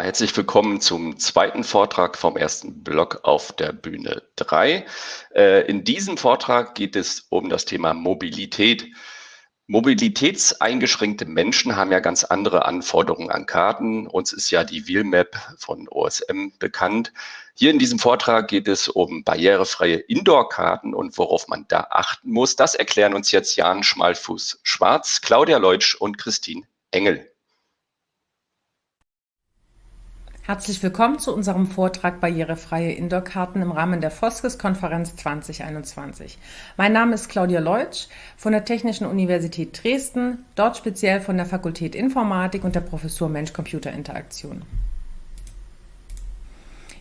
Herzlich willkommen zum zweiten Vortrag vom ersten Block auf der Bühne 3. Äh, in diesem Vortrag geht es um das Thema Mobilität. Mobilitätseingeschränkte Menschen haben ja ganz andere Anforderungen an Karten. Uns ist ja die Wheelmap von OSM bekannt. Hier in diesem Vortrag geht es um barrierefreie Indoor-Karten und worauf man da achten muss. Das erklären uns jetzt Jan Schmalfuß-Schwarz, Claudia Leutsch und Christine Engel. Herzlich willkommen zu unserem Vortrag Barrierefreie Indoor-Karten im Rahmen der Foskes-Konferenz 2021. Mein Name ist Claudia Leutsch von der Technischen Universität Dresden, dort speziell von der Fakultät Informatik und der Professur Mensch-Computer-Interaktion.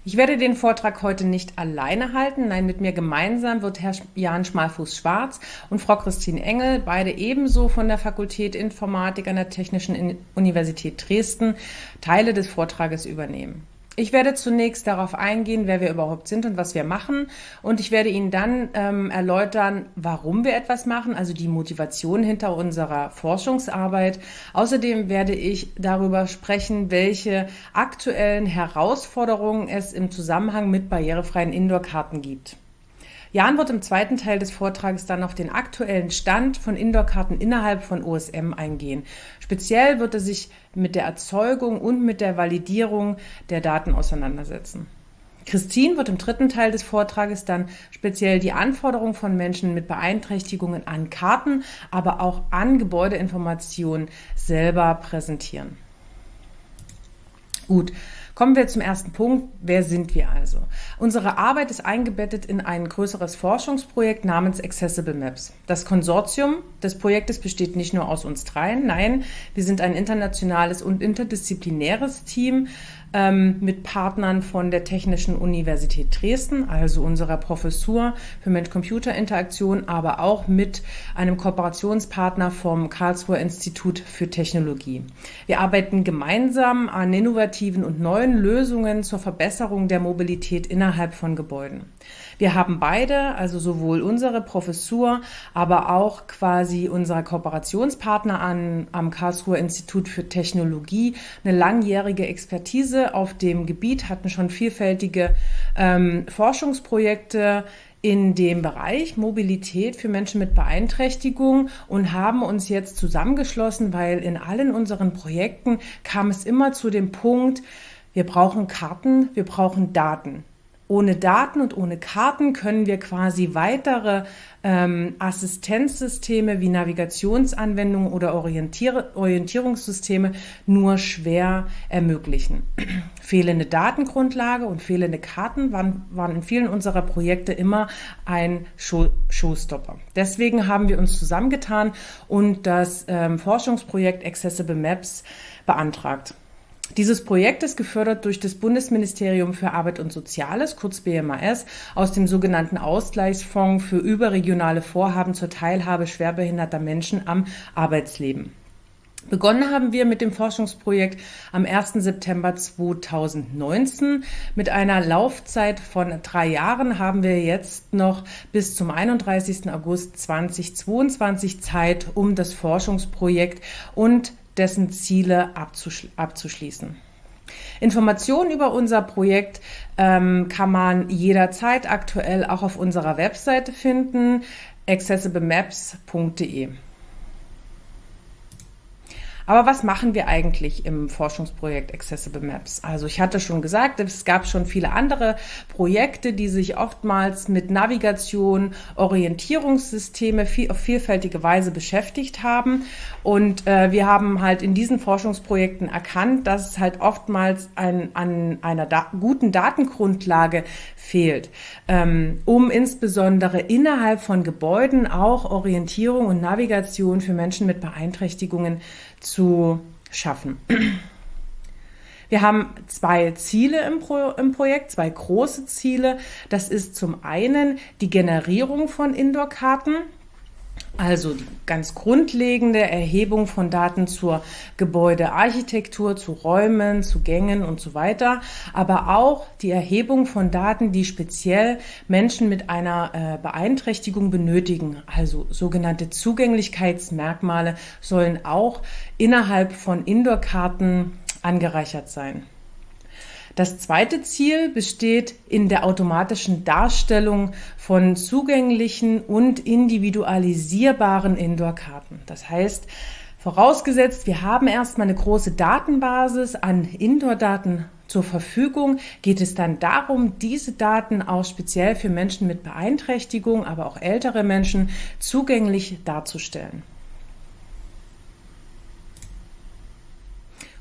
Ich werde den Vortrag heute nicht alleine halten. Nein, mit mir gemeinsam wird Herr Jan Schmalfuß-Schwarz und Frau Christine Engel, beide ebenso von der Fakultät Informatik an der Technischen Universität Dresden, Teile des Vortrages übernehmen. Ich werde zunächst darauf eingehen, wer wir überhaupt sind und was wir machen. Und ich werde Ihnen dann ähm, erläutern, warum wir etwas machen, also die Motivation hinter unserer Forschungsarbeit. Außerdem werde ich darüber sprechen, welche aktuellen Herausforderungen es im Zusammenhang mit barrierefreien Indoor-Karten gibt. Jan wird im zweiten Teil des Vortrages dann auf den aktuellen Stand von Indoor-Karten innerhalb von OSM eingehen. Speziell wird er sich mit der Erzeugung und mit der Validierung der Daten auseinandersetzen. Christine wird im dritten Teil des Vortrages dann speziell die Anforderungen von Menschen mit Beeinträchtigungen an Karten, aber auch an Gebäudeinformationen selber präsentieren. Gut, Kommen wir zum ersten Punkt. Wer sind wir also? Unsere Arbeit ist eingebettet in ein größeres Forschungsprojekt namens Accessible Maps. Das Konsortium des Projektes besteht nicht nur aus uns dreien, nein, wir sind ein internationales und interdisziplinäres Team ähm, mit Partnern von der Technischen Universität Dresden, also unserer Professur für Mensch-Computer-Interaktion, aber auch mit einem Kooperationspartner vom Karlsruher Institut für Technologie. Wir arbeiten gemeinsam an innovativen und neuen Lösungen zur Verbesserung der Mobilität innerhalb von Gebäuden. Wir haben beide, also sowohl unsere Professur, aber auch quasi unser Kooperationspartner an, am Karlsruher Institut für Technologie, eine langjährige Expertise auf dem Gebiet, hatten schon vielfältige ähm, Forschungsprojekte in dem Bereich Mobilität für Menschen mit Beeinträchtigung und haben uns jetzt zusammengeschlossen, weil in allen unseren Projekten kam es immer zu dem Punkt, wir brauchen Karten, wir brauchen Daten. Ohne Daten und ohne Karten können wir quasi weitere ähm, Assistenzsysteme wie Navigationsanwendungen oder Orientier Orientierungssysteme nur schwer ermöglichen. fehlende Datengrundlage und fehlende Karten waren, waren in vielen unserer Projekte immer ein Show Showstopper. Deswegen haben wir uns zusammengetan und das ähm, Forschungsprojekt Accessible Maps beantragt. Dieses Projekt ist gefördert durch das Bundesministerium für Arbeit und Soziales, kurz BMAS, aus dem sogenannten Ausgleichsfonds für überregionale Vorhaben zur Teilhabe schwerbehinderter Menschen am Arbeitsleben. Begonnen haben wir mit dem Forschungsprojekt am 1. September 2019. Mit einer Laufzeit von drei Jahren haben wir jetzt noch bis zum 31. August 2022 Zeit, um das Forschungsprojekt und dessen Ziele abzuschli abzuschließen. Informationen über unser Projekt ähm, kann man jederzeit aktuell auch auf unserer Webseite finden, accessiblemaps.de. Aber was machen wir eigentlich im Forschungsprojekt Accessible Maps? Also ich hatte schon gesagt, es gab schon viele andere Projekte, die sich oftmals mit Navigation, Orientierungssysteme viel, auf vielfältige Weise beschäftigt haben. Und äh, wir haben halt in diesen Forschungsprojekten erkannt, dass es halt oftmals ein, an einer da guten Datengrundlage fehlt, ähm, um insbesondere innerhalb von Gebäuden auch Orientierung und Navigation für Menschen mit Beeinträchtigungen zu schaffen. Wir haben zwei Ziele im, Pro im, Projekt, zwei große Ziele. Das ist zum einen die Generierung von Indoor-Karten. Also die ganz grundlegende Erhebung von Daten zur Gebäudearchitektur, zu Räumen, zu Gängen und so weiter, aber auch die Erhebung von Daten, die speziell Menschen mit einer äh, Beeinträchtigung benötigen. Also sogenannte Zugänglichkeitsmerkmale sollen auch innerhalb von Indoor-Karten angereichert sein. Das zweite Ziel besteht in der automatischen Darstellung von zugänglichen und individualisierbaren Indoor-Karten. Das heißt, vorausgesetzt, wir haben erstmal eine große Datenbasis an Indoor-Daten zur Verfügung, geht es dann darum, diese Daten auch speziell für Menschen mit Beeinträchtigung, aber auch ältere Menschen zugänglich darzustellen.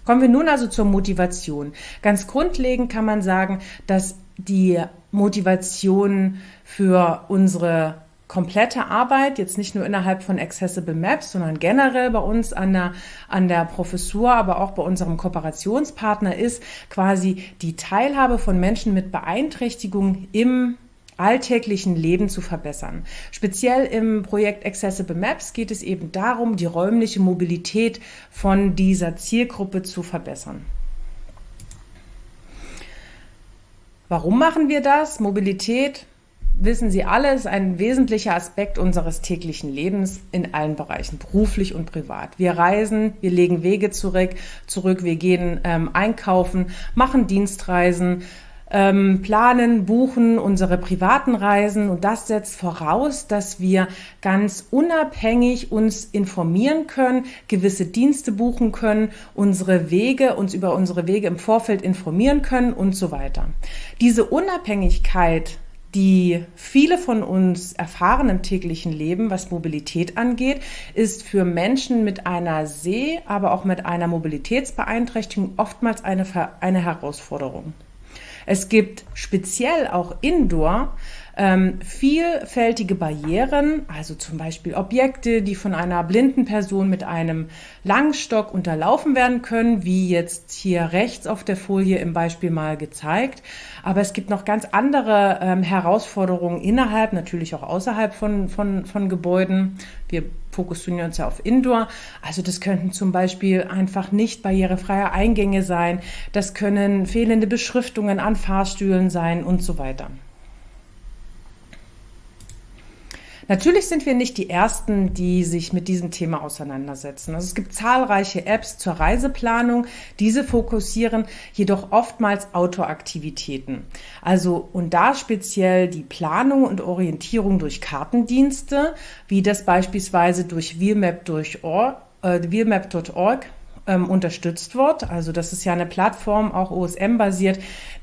Kommen wir nun also zur Motivation. Ganz grundlegend kann man sagen, dass die Motivation für unsere komplette Arbeit, jetzt nicht nur innerhalb von Accessible Maps, sondern generell bei uns an der, an der Professur, aber auch bei unserem Kooperationspartner ist quasi die Teilhabe von Menschen mit Beeinträchtigung im alltäglichen Leben zu verbessern. Speziell im Projekt Accessible Maps geht es eben darum, die räumliche Mobilität von dieser Zielgruppe zu verbessern. Warum machen wir das? Mobilität, wissen Sie alle, ist ein wesentlicher Aspekt unseres täglichen Lebens in allen Bereichen, beruflich und privat. Wir reisen, wir legen Wege zurück, zurück wir gehen ähm, einkaufen, machen Dienstreisen, ähm, planen, buchen unsere privaten Reisen und das setzt voraus, dass wir ganz unabhängig uns informieren können, gewisse Dienste buchen können, unsere Wege, uns über unsere Wege im Vorfeld informieren können und so weiter. Diese Unabhängigkeit die viele von uns erfahren im täglichen Leben, was Mobilität angeht, ist für Menschen mit einer Seh-, aber auch mit einer Mobilitätsbeeinträchtigung oftmals eine, eine Herausforderung. Es gibt speziell auch Indoor ähm, vielfältige Barrieren, also zum Beispiel Objekte, die von einer blinden Person mit einem Langstock unterlaufen werden können, wie jetzt hier rechts auf der Folie im Beispiel mal gezeigt. Aber es gibt noch ganz andere ähm, Herausforderungen innerhalb, natürlich auch außerhalb von, von, von Gebäuden. Wir fokussieren uns ja auf Indoor. Also das könnten zum Beispiel einfach nicht barrierefreie Eingänge sein. Das können fehlende Beschriftungen an Fahrstühlen sein und so weiter. Natürlich sind wir nicht die Ersten, die sich mit diesem Thema auseinandersetzen. Also es gibt zahlreiche Apps zur Reiseplanung. Diese fokussieren jedoch oftmals Outdoor-Aktivitäten. Also und da speziell die Planung und Orientierung durch Kartendienste, wie das beispielsweise durch wheelmap.org äh, ähm, unterstützt wird. Also das ist ja eine Plattform, auch OSM-basiert,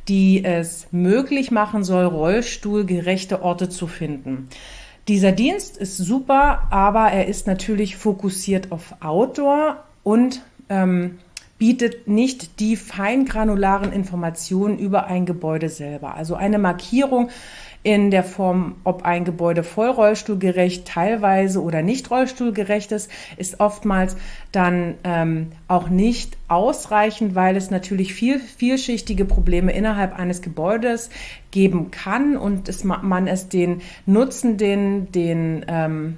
die es möglich machen soll, rollstuhlgerechte Orte zu finden. Dieser Dienst ist super, aber er ist natürlich fokussiert auf Outdoor und ähm, bietet nicht die feingranularen Informationen über ein Gebäude selber. Also eine Markierung in der Form, ob ein Gebäude voll rollstuhlgerecht, teilweise oder nicht rollstuhlgerecht ist, ist oftmals dann ähm, auch nicht ausreichend, weil es natürlich viel, vielschichtige Probleme innerhalb eines Gebäudes geben kann und es, man es den Nutzenden, den ähm,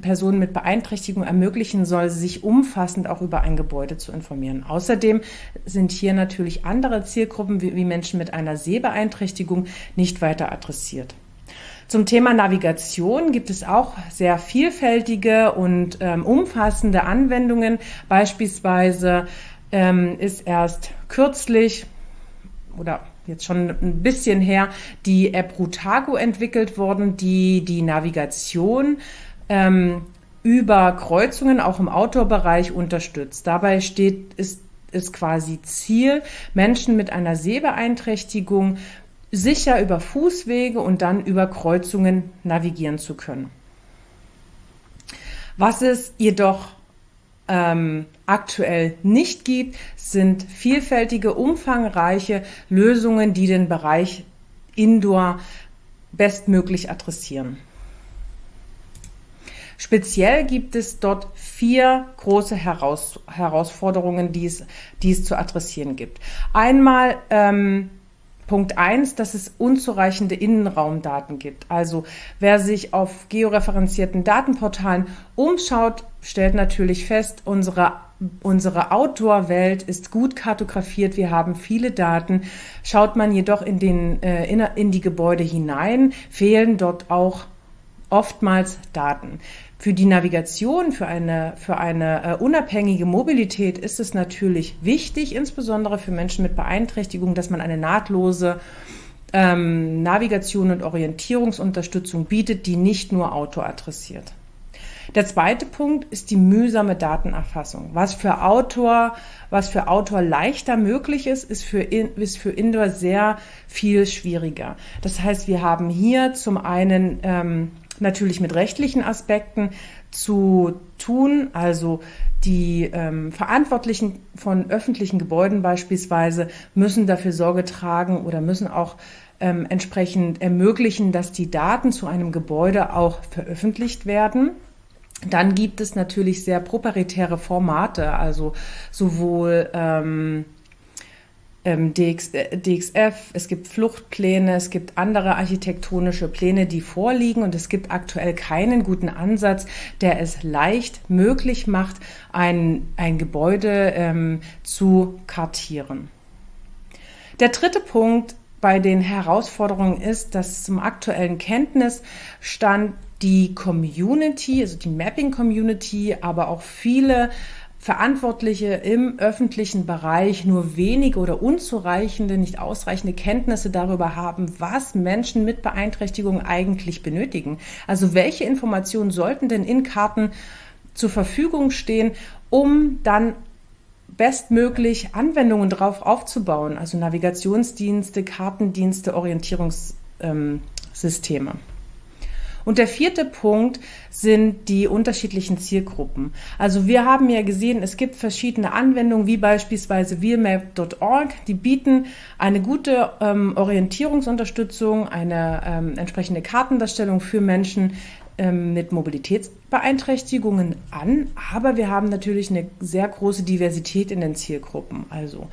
Personen mit Beeinträchtigung ermöglichen soll, sich umfassend auch über ein Gebäude zu informieren. Außerdem sind hier natürlich andere Zielgruppen wie, wie Menschen mit einer Sehbeeinträchtigung nicht weiter adressiert. Zum Thema Navigation gibt es auch sehr vielfältige und ähm, umfassende Anwendungen. Beispielsweise ähm, ist erst kürzlich oder jetzt schon ein bisschen her die App Rutago entwickelt worden, die die Navigation ähm, über Kreuzungen auch im Outdoor-Bereich unterstützt. Dabei steht, ist, ist quasi Ziel, Menschen mit einer Sehbeeinträchtigung sicher über Fußwege und dann über Kreuzungen navigieren zu können. Was es jedoch ähm, aktuell nicht gibt, sind vielfältige, umfangreiche Lösungen, die den Bereich Indoor bestmöglich adressieren. Speziell gibt es dort vier große Heraus Herausforderungen, die es, die es zu adressieren gibt. Einmal ähm, Punkt eins, dass es unzureichende Innenraumdaten gibt. Also wer sich auf georeferenzierten Datenportalen umschaut, stellt natürlich fest, unsere Unsere Outdoor-Welt ist gut kartografiert. Wir haben viele Daten. Schaut man jedoch in, den, äh, in, in die Gebäude hinein, fehlen dort auch oftmals Daten. Für die Navigation, für eine, für eine äh, unabhängige Mobilität ist es natürlich wichtig, insbesondere für Menschen mit Beeinträchtigung, dass man eine nahtlose ähm, Navigation und Orientierungsunterstützung bietet, die nicht nur Auto adressiert. Der zweite Punkt ist die mühsame Datenerfassung. Was für Autor, was für Autor leichter möglich ist, ist für, ist für Indoor sehr viel schwieriger. Das heißt, wir haben hier zum einen ähm, natürlich mit rechtlichen Aspekten zu tun, also die ähm, Verantwortlichen von öffentlichen Gebäuden beispielsweise müssen dafür Sorge tragen oder müssen auch ähm, entsprechend ermöglichen, dass die Daten zu einem Gebäude auch veröffentlicht werden. Dann gibt es natürlich sehr proprietäre Formate, also sowohl ähm, DX, äh, DXF, es gibt Fluchtpläne, es gibt andere architektonische Pläne, die vorliegen und es gibt aktuell keinen guten Ansatz, der es leicht möglich macht, ein, ein Gebäude ähm, zu kartieren. Der dritte Punkt bei den Herausforderungen ist, dass zum aktuellen Kenntnisstand die Community, also die Mapping-Community, aber auch viele Verantwortliche im öffentlichen Bereich nur wenige oder unzureichende, nicht ausreichende Kenntnisse darüber haben, was Menschen mit Beeinträchtigung eigentlich benötigen. Also welche Informationen sollten denn in Karten zur Verfügung stehen, um dann bestmöglich Anwendungen drauf aufzubauen, also Navigationsdienste, Kartendienste, Orientierungssysteme. Ähm, und der vierte Punkt sind die unterschiedlichen Zielgruppen. Also wir haben ja gesehen, es gibt verschiedene Anwendungen, wie beispielsweise wheelmap.org, die bieten eine gute ähm, Orientierungsunterstützung, eine ähm, entsprechende Kartendarstellung für Menschen ähm, mit Mobilitätsbeeinträchtigungen an, aber wir haben natürlich eine sehr große Diversität in den Zielgruppen. Also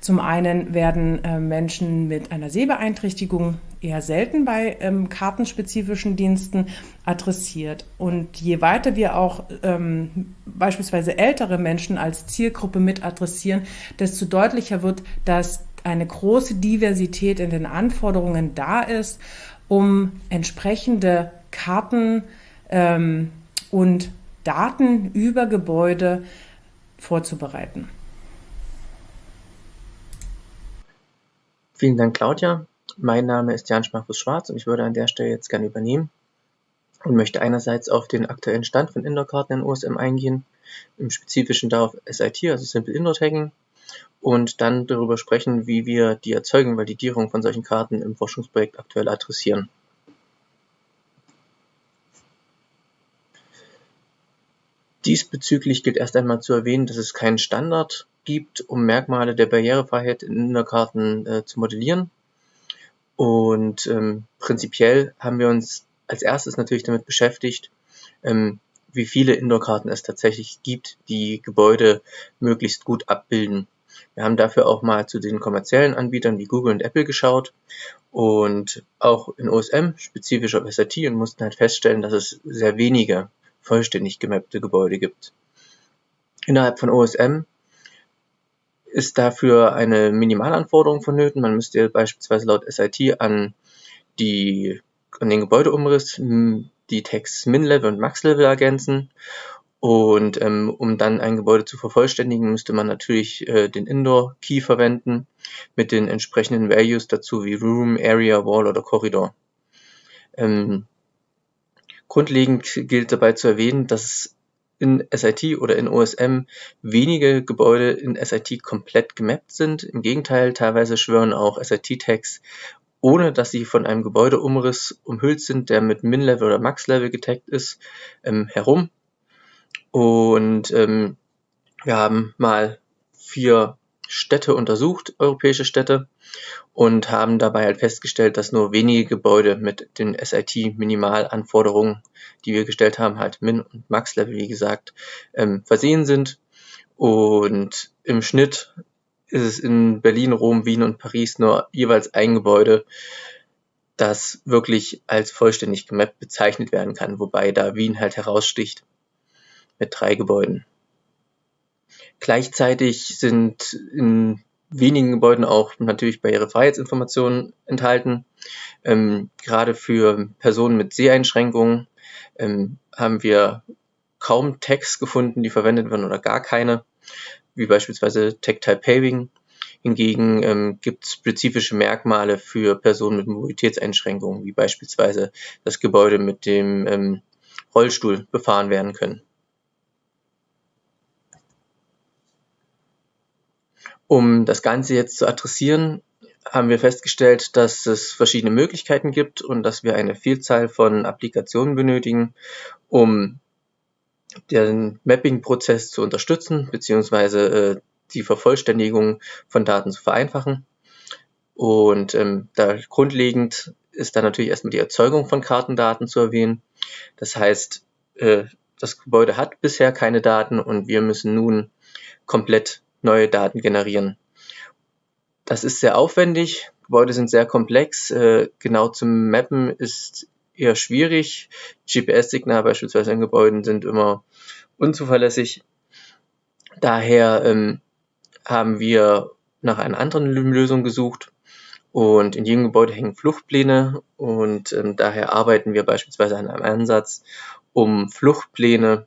zum einen werden äh, Menschen mit einer Sehbeeinträchtigung eher selten bei ähm, kartenspezifischen Diensten adressiert. Und je weiter wir auch ähm, beispielsweise ältere Menschen als Zielgruppe mit adressieren, desto deutlicher wird, dass eine große Diversität in den Anforderungen da ist, um entsprechende Karten ähm, und Daten über Gebäude vorzubereiten. Vielen Dank, Claudia. Mein Name ist Jan Schmarkus-Schwarz und ich würde an der Stelle jetzt gerne übernehmen und möchte einerseits auf den aktuellen Stand von Indoor-Karten in OSM eingehen, im Spezifischen darauf SIT, also Simple Indoor Tagging, und dann darüber sprechen, wie wir die Erzeugung, Validierung von solchen Karten im Forschungsprojekt aktuell adressieren. Diesbezüglich gilt erst einmal zu erwähnen, dass es keinen Standard gibt, um Merkmale der Barrierefreiheit in Innerkarten äh, zu modellieren. Und ähm, prinzipiell haben wir uns als erstes natürlich damit beschäftigt, ähm, wie viele Indoor-Karten es tatsächlich gibt, die Gebäude möglichst gut abbilden. Wir haben dafür auch mal zu den kommerziellen Anbietern wie Google und Apple geschaut und auch in OSM, spezifisch auf SAT, und mussten halt feststellen, dass es sehr wenige vollständig gemappte Gebäude gibt. Innerhalb von OSM ist dafür eine Minimalanforderung vonnöten. Man müsste beispielsweise laut SIT an, die, an den Gebäudeumriss hm, die Tags Min-Level und Max-Level ergänzen. Und ähm, um dann ein Gebäude zu vervollständigen, müsste man natürlich äh, den Indoor-Key verwenden mit den entsprechenden Values dazu wie Room, Area, Wall oder Corridor. Ähm, Grundlegend gilt dabei zu erwähnen, dass in SIT oder in OSM wenige Gebäude in SIT komplett gemappt sind. Im Gegenteil, teilweise schwören auch SIT-Tags, ohne dass sie von einem Gebäudeumriss umhüllt sind, der mit Min-Level oder Max-Level getaggt ist, ähm, herum. Und ähm, wir haben mal vier Städte untersucht, europäische Städte, und haben dabei halt festgestellt, dass nur wenige Gebäude mit den SIT-Minimalanforderungen, die wir gestellt haben, halt Min- und Max-Level, wie gesagt, ähm, versehen sind. Und im Schnitt ist es in Berlin, Rom, Wien und Paris nur jeweils ein Gebäude, das wirklich als vollständig gemappt bezeichnet werden kann, wobei da Wien halt heraussticht mit drei Gebäuden. Gleichzeitig sind in wenigen Gebäuden auch natürlich Barrierefreiheitsinformationen enthalten. Ähm, gerade für Personen mit Seheinschränkungen ähm, haben wir kaum Tags gefunden, die verwendet werden oder gar keine, wie beispielsweise Tag-Type Paving. Hingegen ähm, gibt es spezifische Merkmale für Personen mit Mobilitätseinschränkungen, wie beispielsweise das Gebäude mit dem ähm, Rollstuhl befahren werden können. Um das Ganze jetzt zu adressieren, haben wir festgestellt, dass es verschiedene Möglichkeiten gibt und dass wir eine Vielzahl von Applikationen benötigen, um den Mapping-Prozess zu unterstützen, beziehungsweise äh, die Vervollständigung von Daten zu vereinfachen. Und ähm, da grundlegend ist dann natürlich erstmal die Erzeugung von Kartendaten zu erwähnen. Das heißt, äh, das Gebäude hat bisher keine Daten und wir müssen nun komplett neue Daten generieren. Das ist sehr aufwendig, Gebäude sind sehr komplex, äh, genau zum Mappen ist eher schwierig. GPS-Signale beispielsweise in Gebäuden sind immer unzuverlässig. Daher ähm, haben wir nach einer anderen Lösung gesucht und in jedem Gebäude hängen Fluchtpläne und ähm, daher arbeiten wir beispielsweise an einem Ansatz, um Fluchtpläne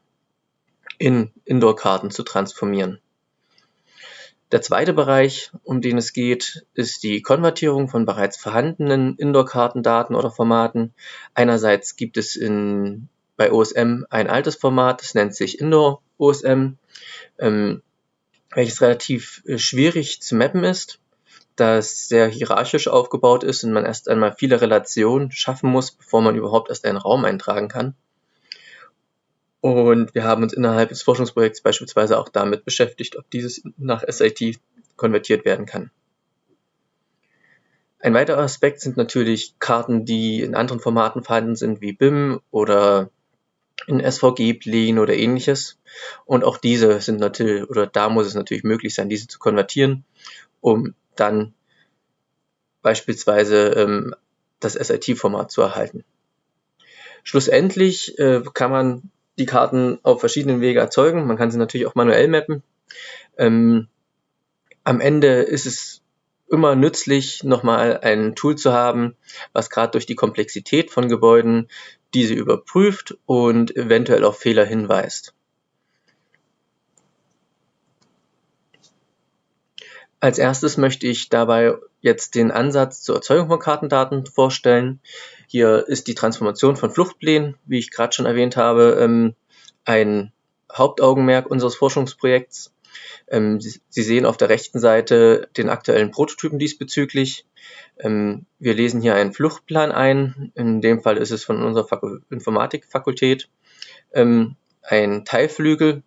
in Indoor-Karten zu transformieren. Der zweite Bereich, um den es geht, ist die Konvertierung von bereits vorhandenen Indoor-Kartendaten oder Formaten. Einerseits gibt es in, bei OSM ein altes Format, das nennt sich Indoor OSM, ähm, welches relativ äh, schwierig zu mappen ist, da es sehr hierarchisch aufgebaut ist und man erst einmal viele Relationen schaffen muss, bevor man überhaupt erst einen Raum eintragen kann. Und wir haben uns innerhalb des Forschungsprojekts beispielsweise auch damit beschäftigt, ob dieses nach SIT konvertiert werden kann. Ein weiterer Aspekt sind natürlich Karten, die in anderen Formaten vorhanden sind, wie BIM oder in SVG-Plänen oder ähnliches. Und auch diese sind natürlich, oder da muss es natürlich möglich sein, diese zu konvertieren, um dann beispielsweise ähm, das SIT-Format zu erhalten. Schlussendlich äh, kann man die Karten auf verschiedenen Wege erzeugen. Man kann sie natürlich auch manuell mappen. Ähm, am Ende ist es immer nützlich, nochmal ein Tool zu haben, was gerade durch die Komplexität von Gebäuden diese überprüft und eventuell auf Fehler hinweist. Als erstes möchte ich dabei jetzt den Ansatz zur Erzeugung von Kartendaten vorstellen. Hier ist die Transformation von Fluchtplänen, wie ich gerade schon erwähnt habe, ähm, ein Hauptaugenmerk unseres Forschungsprojekts. Ähm, Sie sehen auf der rechten Seite den aktuellen Prototypen diesbezüglich. Ähm, wir lesen hier einen Fluchtplan ein. In dem Fall ist es von unserer Informatikfakultät ein Teilflügel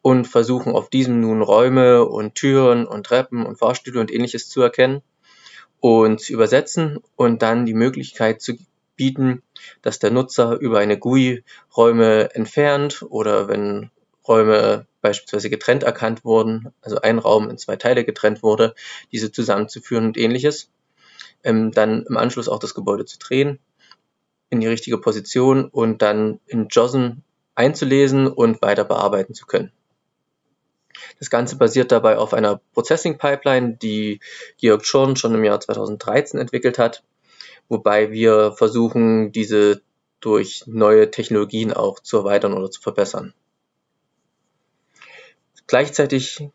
und versuchen auf diesem nun Räume und Türen und Treppen und Fahrstühle und ähnliches zu erkennen und zu übersetzen und dann die Möglichkeit zu bieten, dass der Nutzer über eine GUI Räume entfernt oder wenn Räume beispielsweise getrennt erkannt wurden, also ein Raum in zwei Teile getrennt wurde, diese zusammenzuführen und ähnliches. Ähm, dann im Anschluss auch das Gebäude zu drehen in die richtige Position und dann in JOSM einzulesen und weiter bearbeiten zu können. Das Ganze basiert dabei auf einer Processing Pipeline, die Georg Schorn schon im Jahr 2013 entwickelt hat, wobei wir versuchen, diese durch neue Technologien auch zu erweitern oder zu verbessern. Gleichzeitig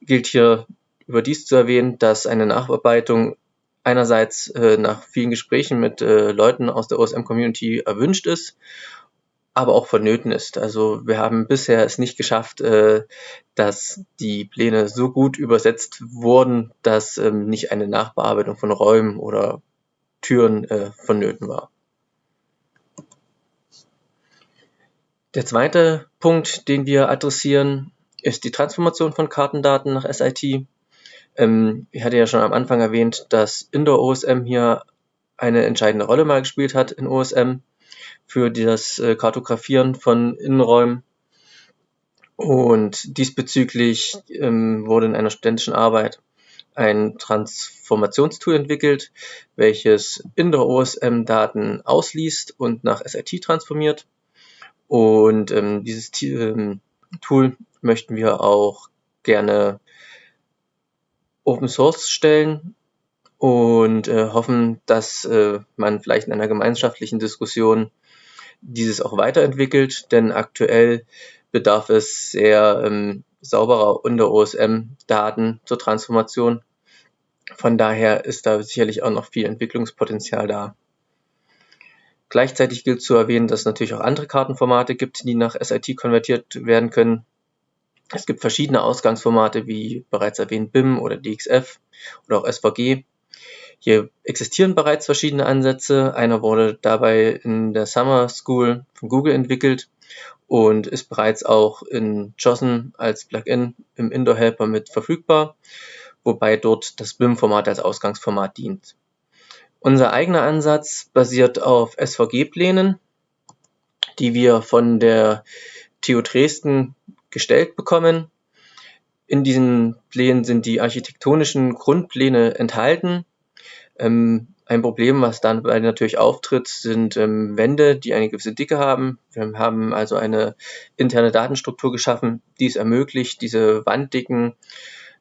gilt hier überdies zu erwähnen, dass eine Nachbearbeitung einerseits äh, nach vielen Gesprächen mit äh, Leuten aus der OSM-Community erwünscht ist aber auch vonnöten ist. Also wir haben bisher es nicht geschafft, äh, dass die Pläne so gut übersetzt wurden, dass ähm, nicht eine Nachbearbeitung von Räumen oder Türen äh, vonnöten war. Der zweite Punkt, den wir adressieren, ist die Transformation von Kartendaten nach SIT. Ähm, ich hatte ja schon am Anfang erwähnt, dass Indoor OSM hier eine entscheidende Rolle mal gespielt hat in OSM für das äh, Kartografieren von Innenräumen. Und diesbezüglich ähm, wurde in einer studentischen Arbeit ein Transformationstool entwickelt, welches Indoor-OSM-Daten ausliest und nach SIT transformiert. Und ähm, dieses ähm, Tool möchten wir auch gerne Open Source stellen und äh, hoffen, dass äh, man vielleicht in einer gemeinschaftlichen Diskussion dieses auch weiterentwickelt, denn aktuell bedarf es sehr ähm, sauberer unter OSM-Daten zur Transformation. Von daher ist da sicherlich auch noch viel Entwicklungspotenzial da. Gleichzeitig gilt zu erwähnen, dass es natürlich auch andere Kartenformate gibt, die nach SIT konvertiert werden können. Es gibt verschiedene Ausgangsformate, wie bereits erwähnt BIM oder DXF oder auch SVG. Hier existieren bereits verschiedene Ansätze. Einer wurde dabei in der Summer School von Google entwickelt und ist bereits auch in JOSN als Plugin im Indoor Helper mit verfügbar, wobei dort das BIM-Format als Ausgangsformat dient. Unser eigener Ansatz basiert auf SVG-Plänen, die wir von der TU Dresden gestellt bekommen. In diesen Plänen sind die architektonischen Grundpläne enthalten. Ähm, ein Problem, was dann natürlich auftritt, sind ähm, Wände, die eine gewisse Dicke haben. Wir haben also eine interne Datenstruktur geschaffen, die es ermöglicht, diese Wanddicken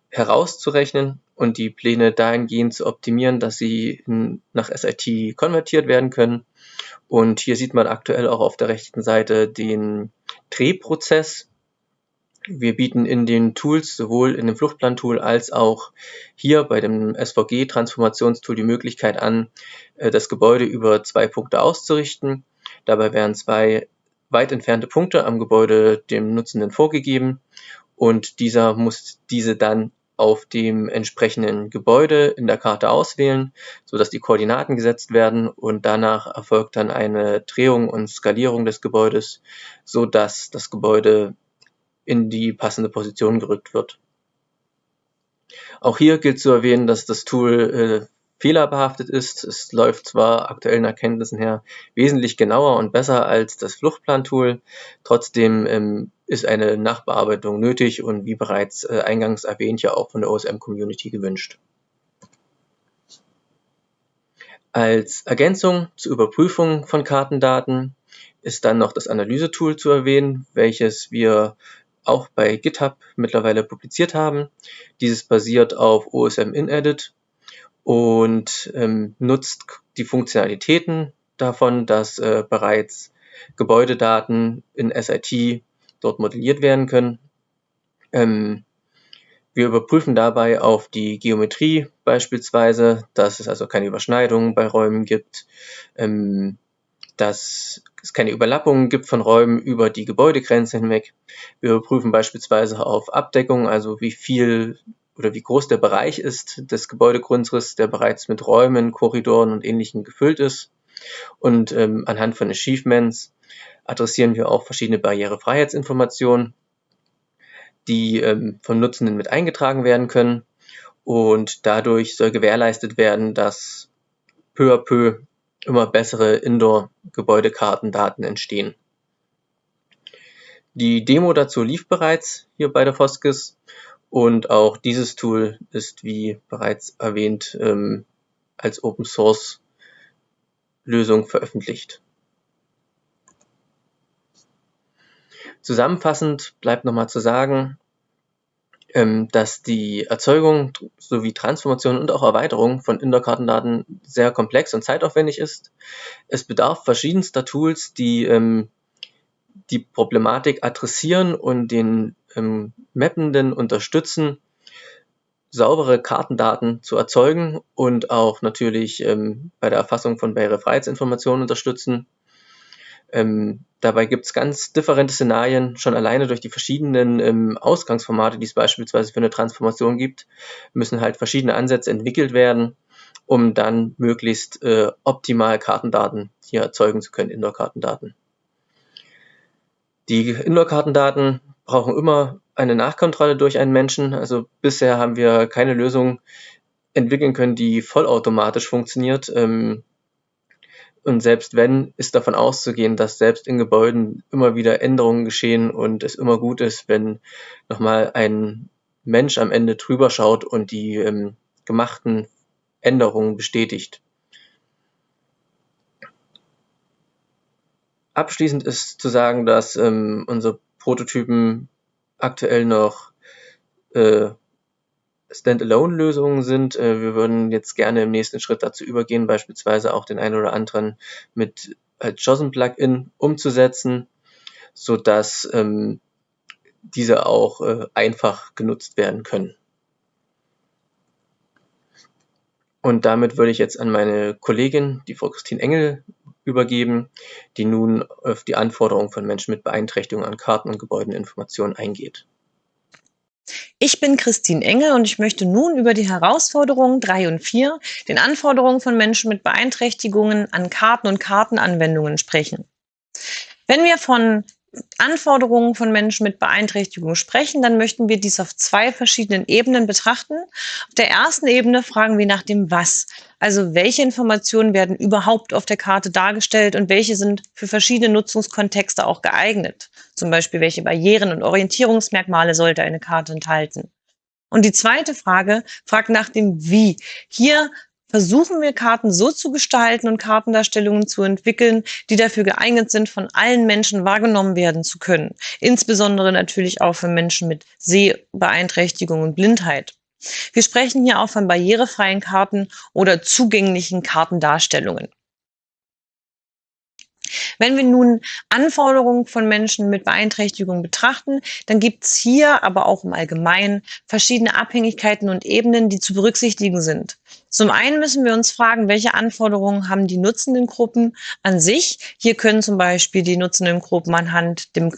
herauszurechnen und die Pläne dahingehend zu optimieren, dass sie in, nach SIT konvertiert werden können. Und hier sieht man aktuell auch auf der rechten Seite den Drehprozess, wir bieten in den Tools, sowohl in dem Fluchtplan-Tool als auch hier bei dem SVG-Transformationstool die Möglichkeit an, äh, das Gebäude über zwei Punkte auszurichten. Dabei werden zwei weit entfernte Punkte am Gebäude dem Nutzenden vorgegeben und dieser muss diese dann auf dem entsprechenden Gebäude in der Karte auswählen, so dass die Koordinaten gesetzt werden und danach erfolgt dann eine Drehung und Skalierung des Gebäudes, so dass das Gebäude in die passende Position gerückt wird. Auch hier gilt zu erwähnen, dass das Tool äh, fehlerbehaftet ist. Es läuft zwar aktuellen Erkenntnissen her wesentlich genauer und besser als das Fluchtplan-Tool, trotzdem ähm, ist eine Nachbearbeitung nötig und wie bereits äh, eingangs erwähnt, ja auch von der OSM-Community gewünscht. Als Ergänzung zur Überprüfung von Kartendaten ist dann noch das Analysetool zu erwähnen, welches wir auch bei GitHub mittlerweile publiziert haben. Dieses basiert auf OSM InEdit und ähm, nutzt die Funktionalitäten davon, dass äh, bereits Gebäudedaten in SIT dort modelliert werden können. Ähm, wir überprüfen dabei auf die Geometrie beispielsweise, dass es also keine Überschneidungen bei Räumen gibt, ähm, dass es keine Überlappungen gibt von Räumen über die Gebäudegrenze hinweg. Wir überprüfen beispielsweise auf Abdeckung, also wie viel oder wie groß der Bereich ist des Gebäudegrundrisses, der bereits mit Räumen, Korridoren und Ähnlichem gefüllt ist. Und ähm, anhand von Achievements adressieren wir auch verschiedene Barrierefreiheitsinformationen, die ähm, vom Nutzenden mit eingetragen werden können. Und dadurch soll gewährleistet werden, dass peu à peu immer bessere Indoor-Gebäudekartendaten entstehen. Die Demo dazu lief bereits hier bei der Foskis und auch dieses Tool ist, wie bereits erwähnt, ähm, als Open Source Lösung veröffentlicht. Zusammenfassend bleibt nochmal zu sagen, dass die Erzeugung sowie Transformation und auch Erweiterung von Indoor-Kartendaten sehr komplex und zeitaufwendig ist. Es bedarf verschiedenster Tools, die ähm, die Problematik adressieren und den ähm, Mappenden unterstützen, saubere Kartendaten zu erzeugen und auch natürlich ähm, bei der Erfassung von Barrierefreiheitsinformationen unterstützen. Ähm, dabei gibt es ganz differente Szenarien, schon alleine durch die verschiedenen ähm, Ausgangsformate, die es beispielsweise für eine Transformation gibt, müssen halt verschiedene Ansätze entwickelt werden, um dann möglichst äh, optimal Kartendaten hier erzeugen zu können, Indoor-Kartendaten. Die Indoor-Kartendaten brauchen immer eine Nachkontrolle durch einen Menschen. Also bisher haben wir keine Lösung entwickeln können, die vollautomatisch funktioniert. Ähm, und selbst wenn, ist davon auszugehen, dass selbst in Gebäuden immer wieder Änderungen geschehen und es immer gut ist, wenn nochmal ein Mensch am Ende drüber schaut und die ähm, gemachten Änderungen bestätigt. Abschließend ist zu sagen, dass ähm, unsere Prototypen aktuell noch äh, Standalone-Lösungen sind. Äh, wir würden jetzt gerne im nächsten Schritt dazu übergehen, beispielsweise auch den einen oder anderen mit als JOSM-Plugin umzusetzen, sodass ähm, diese auch äh, einfach genutzt werden können. Und damit würde ich jetzt an meine Kollegin, die Frau Christine Engel, übergeben, die nun auf die Anforderungen von Menschen mit Beeinträchtigungen an Karten und Gebäudeninformationen eingeht. Ich bin Christine Engel und ich möchte nun über die Herausforderungen 3 und 4, den Anforderungen von Menschen mit Beeinträchtigungen an Karten und Kartenanwendungen sprechen. Wenn wir von Anforderungen von Menschen mit Beeinträchtigung sprechen, dann möchten wir dies auf zwei verschiedenen Ebenen betrachten. Auf der ersten Ebene fragen wir nach dem Was. Also welche Informationen werden überhaupt auf der Karte dargestellt und welche sind für verschiedene Nutzungskontexte auch geeignet. Zum Beispiel, welche Barrieren und Orientierungsmerkmale sollte eine Karte enthalten. Und die zweite Frage fragt nach dem Wie. Hier versuchen wir Karten so zu gestalten und Kartendarstellungen zu entwickeln, die dafür geeignet sind, von allen Menschen wahrgenommen werden zu können. Insbesondere natürlich auch für Menschen mit Sehbeeinträchtigung und Blindheit. Wir sprechen hier auch von barrierefreien Karten oder zugänglichen Kartendarstellungen. Wenn wir nun Anforderungen von Menschen mit Beeinträchtigung betrachten, dann gibt es hier aber auch im Allgemeinen verschiedene Abhängigkeiten und Ebenen, die zu berücksichtigen sind. Zum einen müssen wir uns fragen, welche Anforderungen haben die nutzenden Gruppen an sich. Hier können zum Beispiel die nutzenden Gruppen anhand dem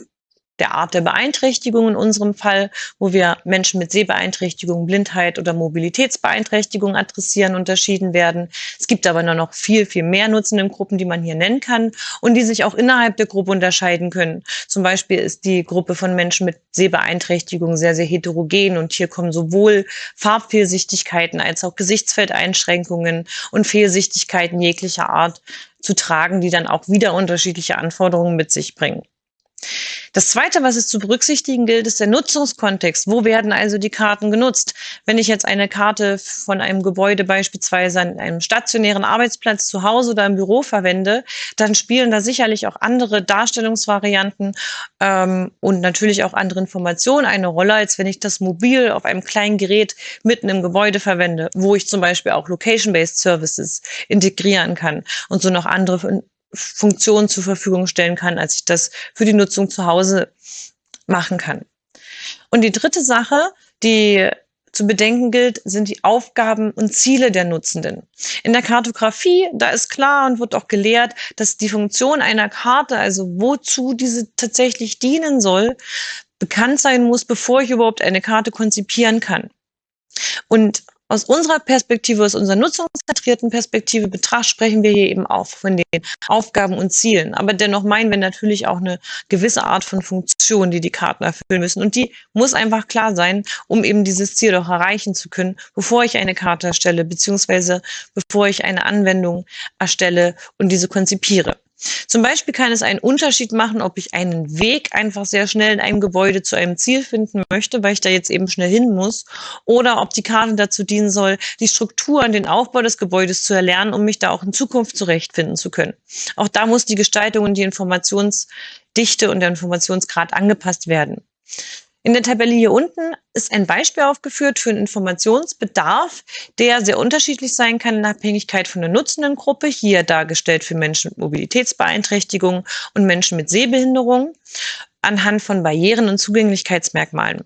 der Art der Beeinträchtigung in unserem Fall, wo wir Menschen mit Sehbeeinträchtigung, Blindheit oder Mobilitätsbeeinträchtigung adressieren, unterschieden werden. Es gibt aber nur noch viel, viel mehr nutzenden Gruppen, die man hier nennen kann und die sich auch innerhalb der Gruppe unterscheiden können. Zum Beispiel ist die Gruppe von Menschen mit Sehbeeinträchtigung sehr, sehr heterogen und hier kommen sowohl Farbfehlsichtigkeiten als auch Gesichtsfeldeinschränkungen und Fehlsichtigkeiten jeglicher Art zu tragen, die dann auch wieder unterschiedliche Anforderungen mit sich bringen. Das Zweite, was es zu berücksichtigen gilt, ist der Nutzungskontext. Wo werden also die Karten genutzt? Wenn ich jetzt eine Karte von einem Gebäude beispielsweise an einem stationären Arbeitsplatz zu Hause oder im Büro verwende, dann spielen da sicherlich auch andere Darstellungsvarianten ähm, und natürlich auch andere Informationen eine Rolle, als wenn ich das mobil auf einem kleinen Gerät mitten im Gebäude verwende, wo ich zum Beispiel auch Location-Based Services integrieren kann und so noch andere Funktionen zur Verfügung stellen kann, als ich das für die Nutzung zu Hause machen kann. Und die dritte Sache, die zu bedenken gilt, sind die Aufgaben und Ziele der Nutzenden. In der Kartografie, da ist klar und wird auch gelehrt, dass die Funktion einer Karte, also wozu diese tatsächlich dienen soll, bekannt sein muss, bevor ich überhaupt eine Karte konzipieren kann. Und aus unserer Perspektive, aus unserer nutzungszentrierten Perspektive betracht, sprechen wir hier eben auch von den Aufgaben und Zielen. Aber dennoch meinen wir natürlich auch eine gewisse Art von Funktion, die die Karten erfüllen müssen. Und die muss einfach klar sein, um eben dieses Ziel auch erreichen zu können, bevor ich eine Karte erstelle, beziehungsweise bevor ich eine Anwendung erstelle und diese konzipiere. Zum Beispiel kann es einen Unterschied machen, ob ich einen Weg einfach sehr schnell in einem Gebäude zu einem Ziel finden möchte, weil ich da jetzt eben schnell hin muss, oder ob die Karte dazu dienen soll, die Struktur und den Aufbau des Gebäudes zu erlernen, um mich da auch in Zukunft zurechtfinden zu können. Auch da muss die Gestaltung und die Informationsdichte und der Informationsgrad angepasst werden. In der Tabelle hier unten ist ein Beispiel aufgeführt für einen Informationsbedarf, der sehr unterschiedlich sein kann in Abhängigkeit von der nutzenden Gruppe, hier dargestellt für Menschen mit Mobilitätsbeeinträchtigungen und Menschen mit Sehbehinderung, anhand von Barrieren und Zugänglichkeitsmerkmalen.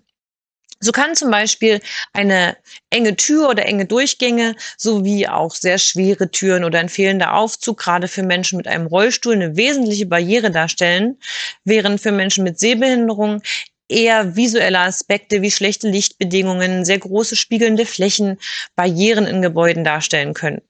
So kann zum Beispiel eine enge Tür oder enge Durchgänge sowie auch sehr schwere Türen oder ein fehlender Aufzug gerade für Menschen mit einem Rollstuhl eine wesentliche Barriere darstellen, während für Menschen mit Sehbehinderung eher visuelle Aspekte wie schlechte Lichtbedingungen, sehr große spiegelnde Flächen, Barrieren in Gebäuden darstellen können.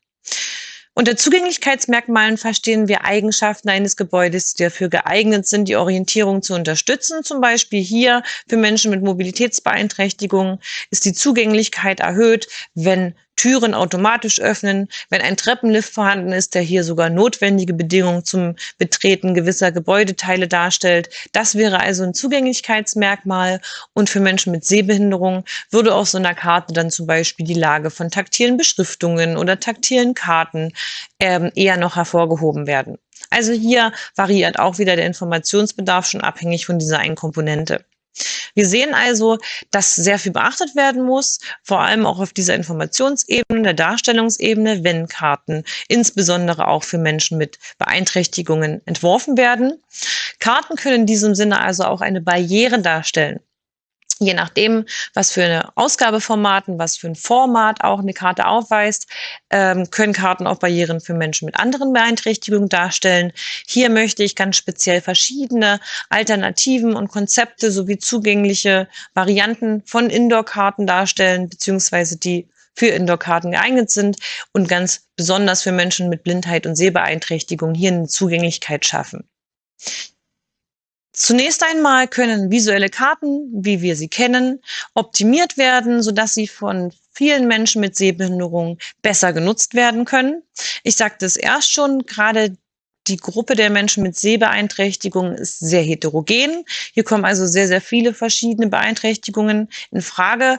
Unter Zugänglichkeitsmerkmalen verstehen wir Eigenschaften eines Gebäudes, die dafür geeignet sind, die Orientierung zu unterstützen. Zum Beispiel hier für Menschen mit Mobilitätsbeeinträchtigungen ist die Zugänglichkeit erhöht, wenn Türen automatisch öffnen, wenn ein Treppenlift vorhanden ist, der hier sogar notwendige Bedingungen zum Betreten gewisser Gebäudeteile darstellt. Das wäre also ein Zugänglichkeitsmerkmal. Und für Menschen mit Sehbehinderung würde auf so einer Karte dann zum Beispiel die Lage von taktilen Beschriftungen oder taktilen Karten ähm, eher noch hervorgehoben werden. Also hier variiert auch wieder der Informationsbedarf schon abhängig von dieser einen Komponente. Wir sehen also, dass sehr viel beachtet werden muss, vor allem auch auf dieser Informationsebene, der Darstellungsebene, wenn Karten insbesondere auch für Menschen mit Beeinträchtigungen entworfen werden. Karten können in diesem Sinne also auch eine Barriere darstellen je nachdem, was für eine Ausgabeformaten, was für ein Format auch eine Karte aufweist, ähm, können Karten auch Barrieren für Menschen mit anderen Beeinträchtigungen darstellen. Hier möchte ich ganz speziell verschiedene Alternativen und Konzepte sowie zugängliche Varianten von Indoor-Karten darstellen, beziehungsweise die für Indoor-Karten geeignet sind und ganz besonders für Menschen mit Blindheit und Sehbeeinträchtigung hier eine Zugänglichkeit schaffen. Zunächst einmal können visuelle Karten, wie wir sie kennen, optimiert werden, sodass sie von vielen Menschen mit Sehbehinderung besser genutzt werden können. Ich sagte es erst schon, gerade die Gruppe der Menschen mit Sehbeeinträchtigungen ist sehr heterogen. Hier kommen also sehr, sehr viele verschiedene Beeinträchtigungen in Frage,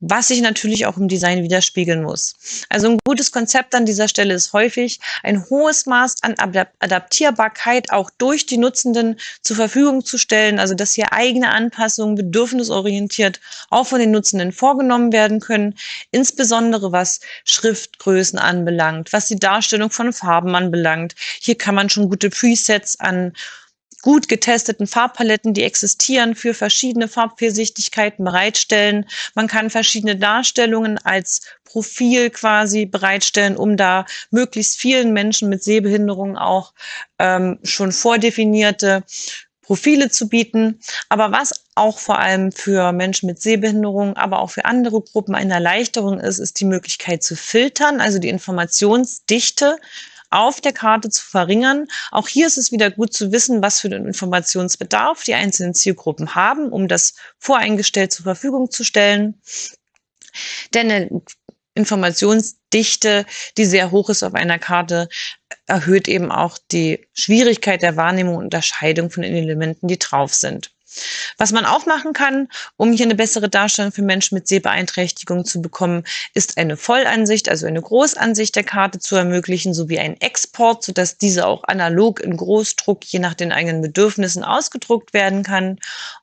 was sich natürlich auch im Design widerspiegeln muss. Also ein gutes Konzept an dieser Stelle ist häufig ein hohes Maß an Adaptierbarkeit auch durch die Nutzenden zur Verfügung zu stellen, also dass hier eigene Anpassungen bedürfnisorientiert auch von den Nutzenden vorgenommen werden können, insbesondere was Schriftgrößen anbelangt, was die Darstellung von Farben anbelangt. Hier kann man schon gute Presets an gut getesteten Farbpaletten, die existieren, für verschiedene Farbvielsichtigkeiten bereitstellen. Man kann verschiedene Darstellungen als Profil quasi bereitstellen, um da möglichst vielen Menschen mit Sehbehinderung auch ähm, schon vordefinierte Profile zu bieten. Aber was auch vor allem für Menschen mit Sehbehinderung, aber auch für andere Gruppen eine Erleichterung ist, ist die Möglichkeit zu filtern, also die Informationsdichte auf der Karte zu verringern. Auch hier ist es wieder gut zu wissen, was für den Informationsbedarf die einzelnen Zielgruppen haben, um das voreingestellt zur Verfügung zu stellen. Denn eine Informationsdichte, die sehr hoch ist auf einer Karte, erhöht eben auch die Schwierigkeit der Wahrnehmung und Unterscheidung von den Elementen, die drauf sind. Was man auch machen kann, um hier eine bessere Darstellung für Menschen mit Sehbeeinträchtigung zu bekommen, ist eine Vollansicht, also eine Großansicht der Karte zu ermöglichen, sowie einen Export, sodass diese auch analog in Großdruck je nach den eigenen Bedürfnissen ausgedruckt werden kann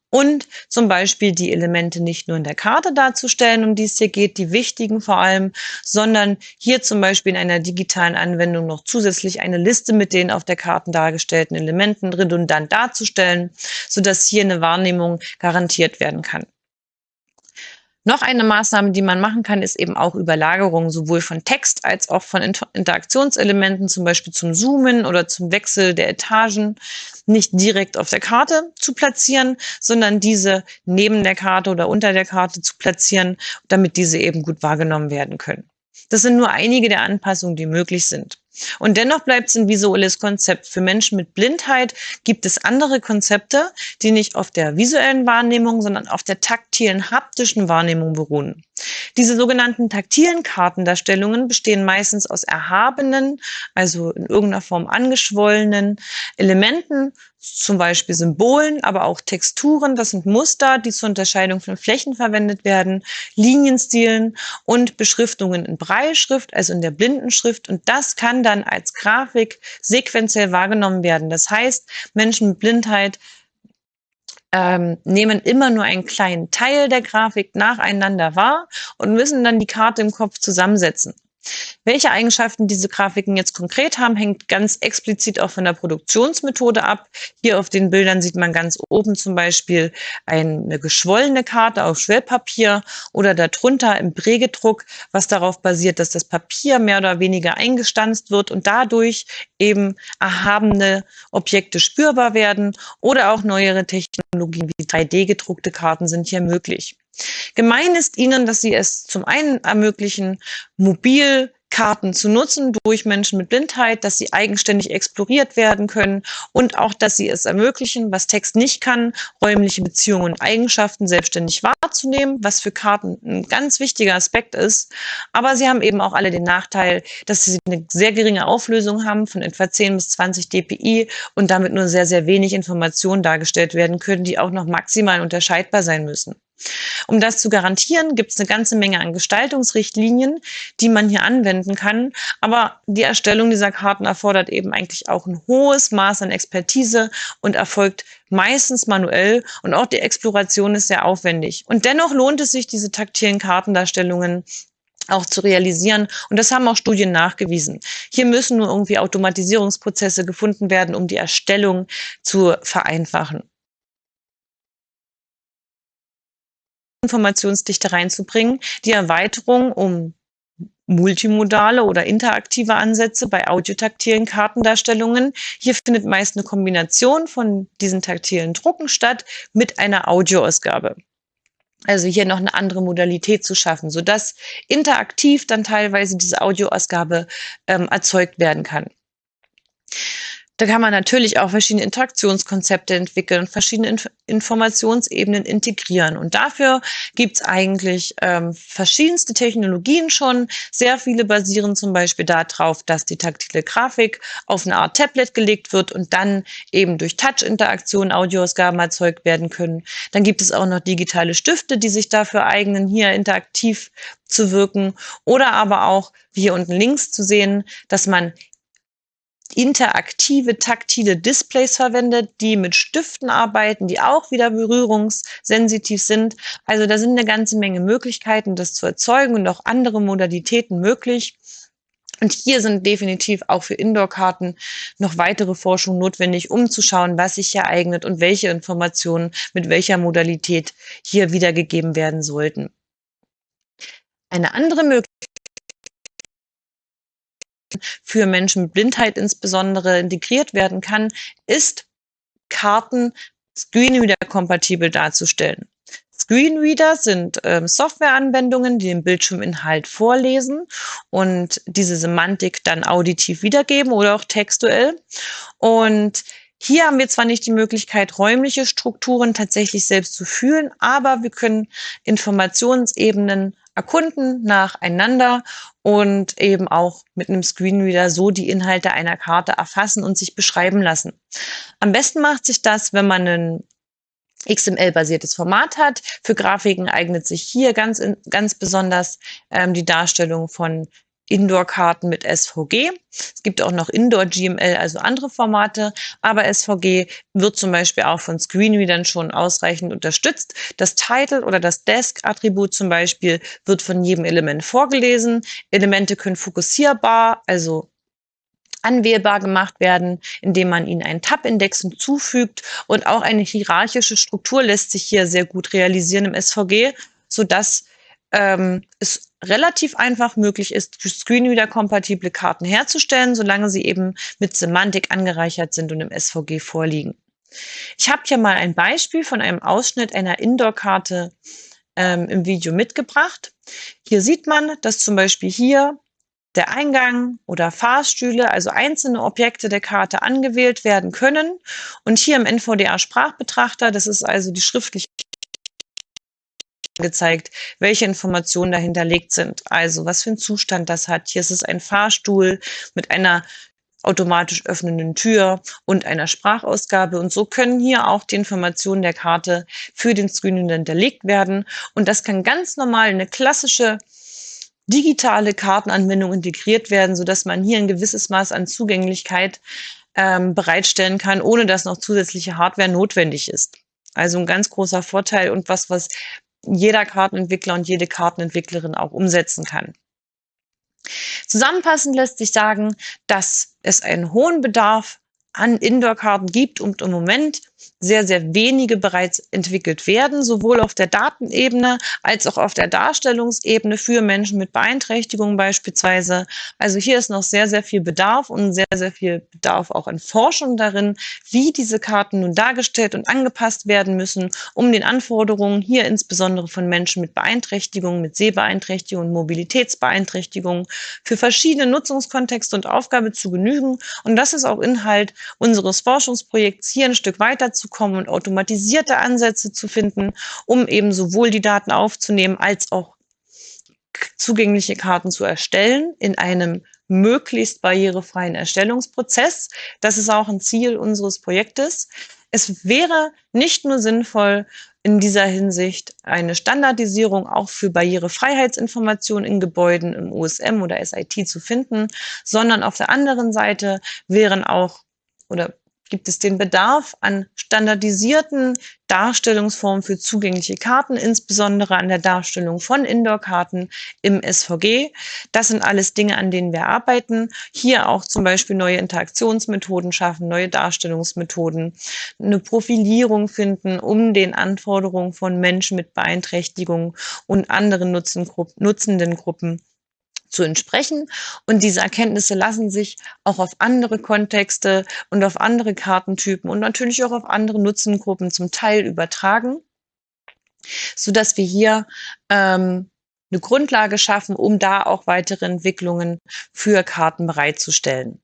und zum Beispiel die Elemente nicht nur in der Karte darzustellen, um die es hier geht, die wichtigen vor allem, sondern hier zum Beispiel in einer digitalen Anwendung noch zusätzlich eine Liste mit den auf der Karte dargestellten Elementen redundant darzustellen, sodass hier eine Wahrnehmung garantiert werden kann. Noch eine Maßnahme, die man machen kann, ist eben auch Überlagerung sowohl von Text als auch von Interaktionselementen, zum Beispiel zum Zoomen oder zum Wechsel der Etagen, nicht direkt auf der Karte zu platzieren, sondern diese neben der Karte oder unter der Karte zu platzieren, damit diese eben gut wahrgenommen werden können. Das sind nur einige der Anpassungen, die möglich sind. Und dennoch bleibt es ein visuelles Konzept. Für Menschen mit Blindheit gibt es andere Konzepte, die nicht auf der visuellen Wahrnehmung, sondern auf der taktilen, haptischen Wahrnehmung beruhen. Diese sogenannten taktilen Kartendarstellungen bestehen meistens aus erhabenen, also in irgendeiner Form angeschwollenen Elementen, zum Beispiel Symbolen, aber auch Texturen. Das sind Muster, die zur Unterscheidung von Flächen verwendet werden, Linienstilen und Beschriftungen in Breilschrift, also in der Blindenschrift. Und das kann dann als Grafik sequenziell wahrgenommen werden. Das heißt, Menschen mit Blindheit ähm, nehmen immer nur einen kleinen Teil der Grafik nacheinander wahr und müssen dann die Karte im Kopf zusammensetzen. Welche Eigenschaften diese Grafiken jetzt konkret haben, hängt ganz explizit auch von der Produktionsmethode ab. Hier auf den Bildern sieht man ganz oben zum Beispiel eine geschwollene Karte auf Schwellpapier oder darunter im Prägedruck, was darauf basiert, dass das Papier mehr oder weniger eingestanzt wird und dadurch eben erhabene Objekte spürbar werden oder auch neuere Technologien wie 3D-gedruckte Karten sind hier möglich. Gemein ist ihnen, dass sie es zum einen ermöglichen, mobil Karten zu nutzen durch Menschen mit Blindheit, dass sie eigenständig exploriert werden können und auch, dass sie es ermöglichen, was Text nicht kann, räumliche Beziehungen und Eigenschaften selbstständig wahrzunehmen, was für Karten ein ganz wichtiger Aspekt ist. Aber sie haben eben auch alle den Nachteil, dass sie eine sehr geringe Auflösung haben von etwa 10 bis 20 dpi und damit nur sehr, sehr wenig Informationen dargestellt werden können, die auch noch maximal unterscheidbar sein müssen. Um das zu garantieren, gibt es eine ganze Menge an Gestaltungsrichtlinien, die man hier anwenden kann. Aber die Erstellung dieser Karten erfordert eben eigentlich auch ein hohes Maß an Expertise und erfolgt meistens manuell und auch die Exploration ist sehr aufwendig. Und dennoch lohnt es sich, diese taktilen Kartendarstellungen auch zu realisieren. Und das haben auch Studien nachgewiesen. Hier müssen nur irgendwie Automatisierungsprozesse gefunden werden, um die Erstellung zu vereinfachen. Informationsdichte reinzubringen, die Erweiterung um multimodale oder interaktive Ansätze bei audiotaktilen Kartendarstellungen. Hier findet meist eine Kombination von diesen taktilen Drucken statt mit einer Audioausgabe. Also hier noch eine andere Modalität zu schaffen, sodass interaktiv dann teilweise diese Audioausgabe ähm, erzeugt werden kann. Da kann man natürlich auch verschiedene Interaktionskonzepte entwickeln, verschiedene Inf Informationsebenen integrieren. Und dafür gibt's eigentlich ähm, verschiedenste Technologien schon. Sehr viele basieren zum Beispiel darauf, dass die taktile Grafik auf eine Art Tablet gelegt wird und dann eben durch Touch-Interaktion Audioausgaben erzeugt werden können. Dann gibt es auch noch digitale Stifte, die sich dafür eignen, hier interaktiv zu wirken. Oder aber auch, wie hier unten links zu sehen, dass man interaktive, taktile Displays verwendet, die mit Stiften arbeiten, die auch wieder berührungssensitiv sind. Also da sind eine ganze Menge Möglichkeiten, das zu erzeugen und auch andere Modalitäten möglich. Und hier sind definitiv auch für Indoor-Karten noch weitere Forschung notwendig, um zu schauen, was sich hier eignet und welche Informationen mit welcher Modalität hier wiedergegeben werden sollten. Eine andere Möglichkeit für Menschen mit Blindheit insbesondere integriert werden kann, ist Karten Screenreader-kompatibel darzustellen. Screenreader sind ähm, Softwareanwendungen, die den Bildschirminhalt vorlesen und diese Semantik dann auditiv wiedergeben oder auch textuell. Und hier haben wir zwar nicht die Möglichkeit, räumliche Strukturen tatsächlich selbst zu fühlen, aber wir können Informationsebenen erkunden nacheinander und eben auch mit einem Screenreader so die Inhalte einer Karte erfassen und sich beschreiben lassen. Am besten macht sich das, wenn man ein XML-basiertes Format hat. Für Grafiken eignet sich hier ganz, ganz besonders ähm, die Darstellung von Indoor-Karten mit SVG. Es gibt auch noch Indoor-GML, also andere Formate, aber SVG wird zum Beispiel auch von Screenreadern schon ausreichend unterstützt. Das Title oder das Desk-Attribut zum Beispiel wird von jedem Element vorgelesen. Elemente können fokussierbar, also anwählbar gemacht werden, indem man ihnen einen Tab-Index hinzufügt und auch eine hierarchische Struktur lässt sich hier sehr gut realisieren im SVG, sodass ähm, es relativ einfach möglich ist, Screenreader-kompatible Karten herzustellen, solange sie eben mit Semantik angereichert sind und im SVG vorliegen. Ich habe hier mal ein Beispiel von einem Ausschnitt einer Indoor-Karte ähm, im Video mitgebracht. Hier sieht man, dass zum Beispiel hier der Eingang oder Fahrstühle, also einzelne Objekte der Karte angewählt werden können. Und hier im NVDA-Sprachbetrachter, das ist also die schriftliche gezeigt, welche Informationen dahinterlegt sind. Also was für einen Zustand das hat. Hier ist es ein Fahrstuhl mit einer automatisch öffnenden Tür und einer Sprachausgabe. Und so können hier auch die Informationen der Karte für den Screening hinterlegt werden. Und das kann ganz normal eine klassische digitale Kartenanwendung integriert werden, sodass man hier ein gewisses Maß an Zugänglichkeit ähm, bereitstellen kann, ohne dass noch zusätzliche Hardware notwendig ist. Also ein ganz großer Vorteil und was, was jeder Kartenentwickler und jede Kartenentwicklerin auch umsetzen kann. Zusammenfassend lässt sich sagen, dass es einen hohen Bedarf an Indoor-Karten gibt und im Moment sehr, sehr wenige bereits entwickelt werden, sowohl auf der Datenebene als auch auf der Darstellungsebene für Menschen mit Beeinträchtigungen beispielsweise. Also hier ist noch sehr, sehr viel Bedarf und sehr, sehr viel Bedarf auch an Forschung darin, wie diese Karten nun dargestellt und angepasst werden müssen, um den Anforderungen hier insbesondere von Menschen mit Beeinträchtigungen, mit Sehbeeinträchtigungen, Mobilitätsbeeinträchtigungen für verschiedene Nutzungskontexte und Aufgabe zu genügen. Und das ist auch Inhalt unseres Forschungsprojekts hier ein Stück weiter zu kommen und automatisierte Ansätze zu finden, um eben sowohl die Daten aufzunehmen als auch zugängliche Karten zu erstellen in einem möglichst barrierefreien Erstellungsprozess. Das ist auch ein Ziel unseres Projektes. Es wäre nicht nur sinnvoll, in dieser Hinsicht eine Standardisierung auch für Barrierefreiheitsinformationen in Gebäuden im USM oder SIT zu finden, sondern auf der anderen Seite wären auch oder gibt es den Bedarf an standardisierten Darstellungsformen für zugängliche Karten, insbesondere an der Darstellung von Indoor-Karten im SVG. Das sind alles Dinge, an denen wir arbeiten. Hier auch zum Beispiel neue Interaktionsmethoden schaffen, neue Darstellungsmethoden, eine Profilierung finden, um den Anforderungen von Menschen mit Beeinträchtigungen und anderen nutzenden Gruppen zu entsprechen. Und diese Erkenntnisse lassen sich auch auf andere Kontexte und auf andere Kartentypen und natürlich auch auf andere Nutzengruppen zum Teil übertragen, so dass wir hier ähm, eine Grundlage schaffen, um da auch weitere Entwicklungen für Karten bereitzustellen.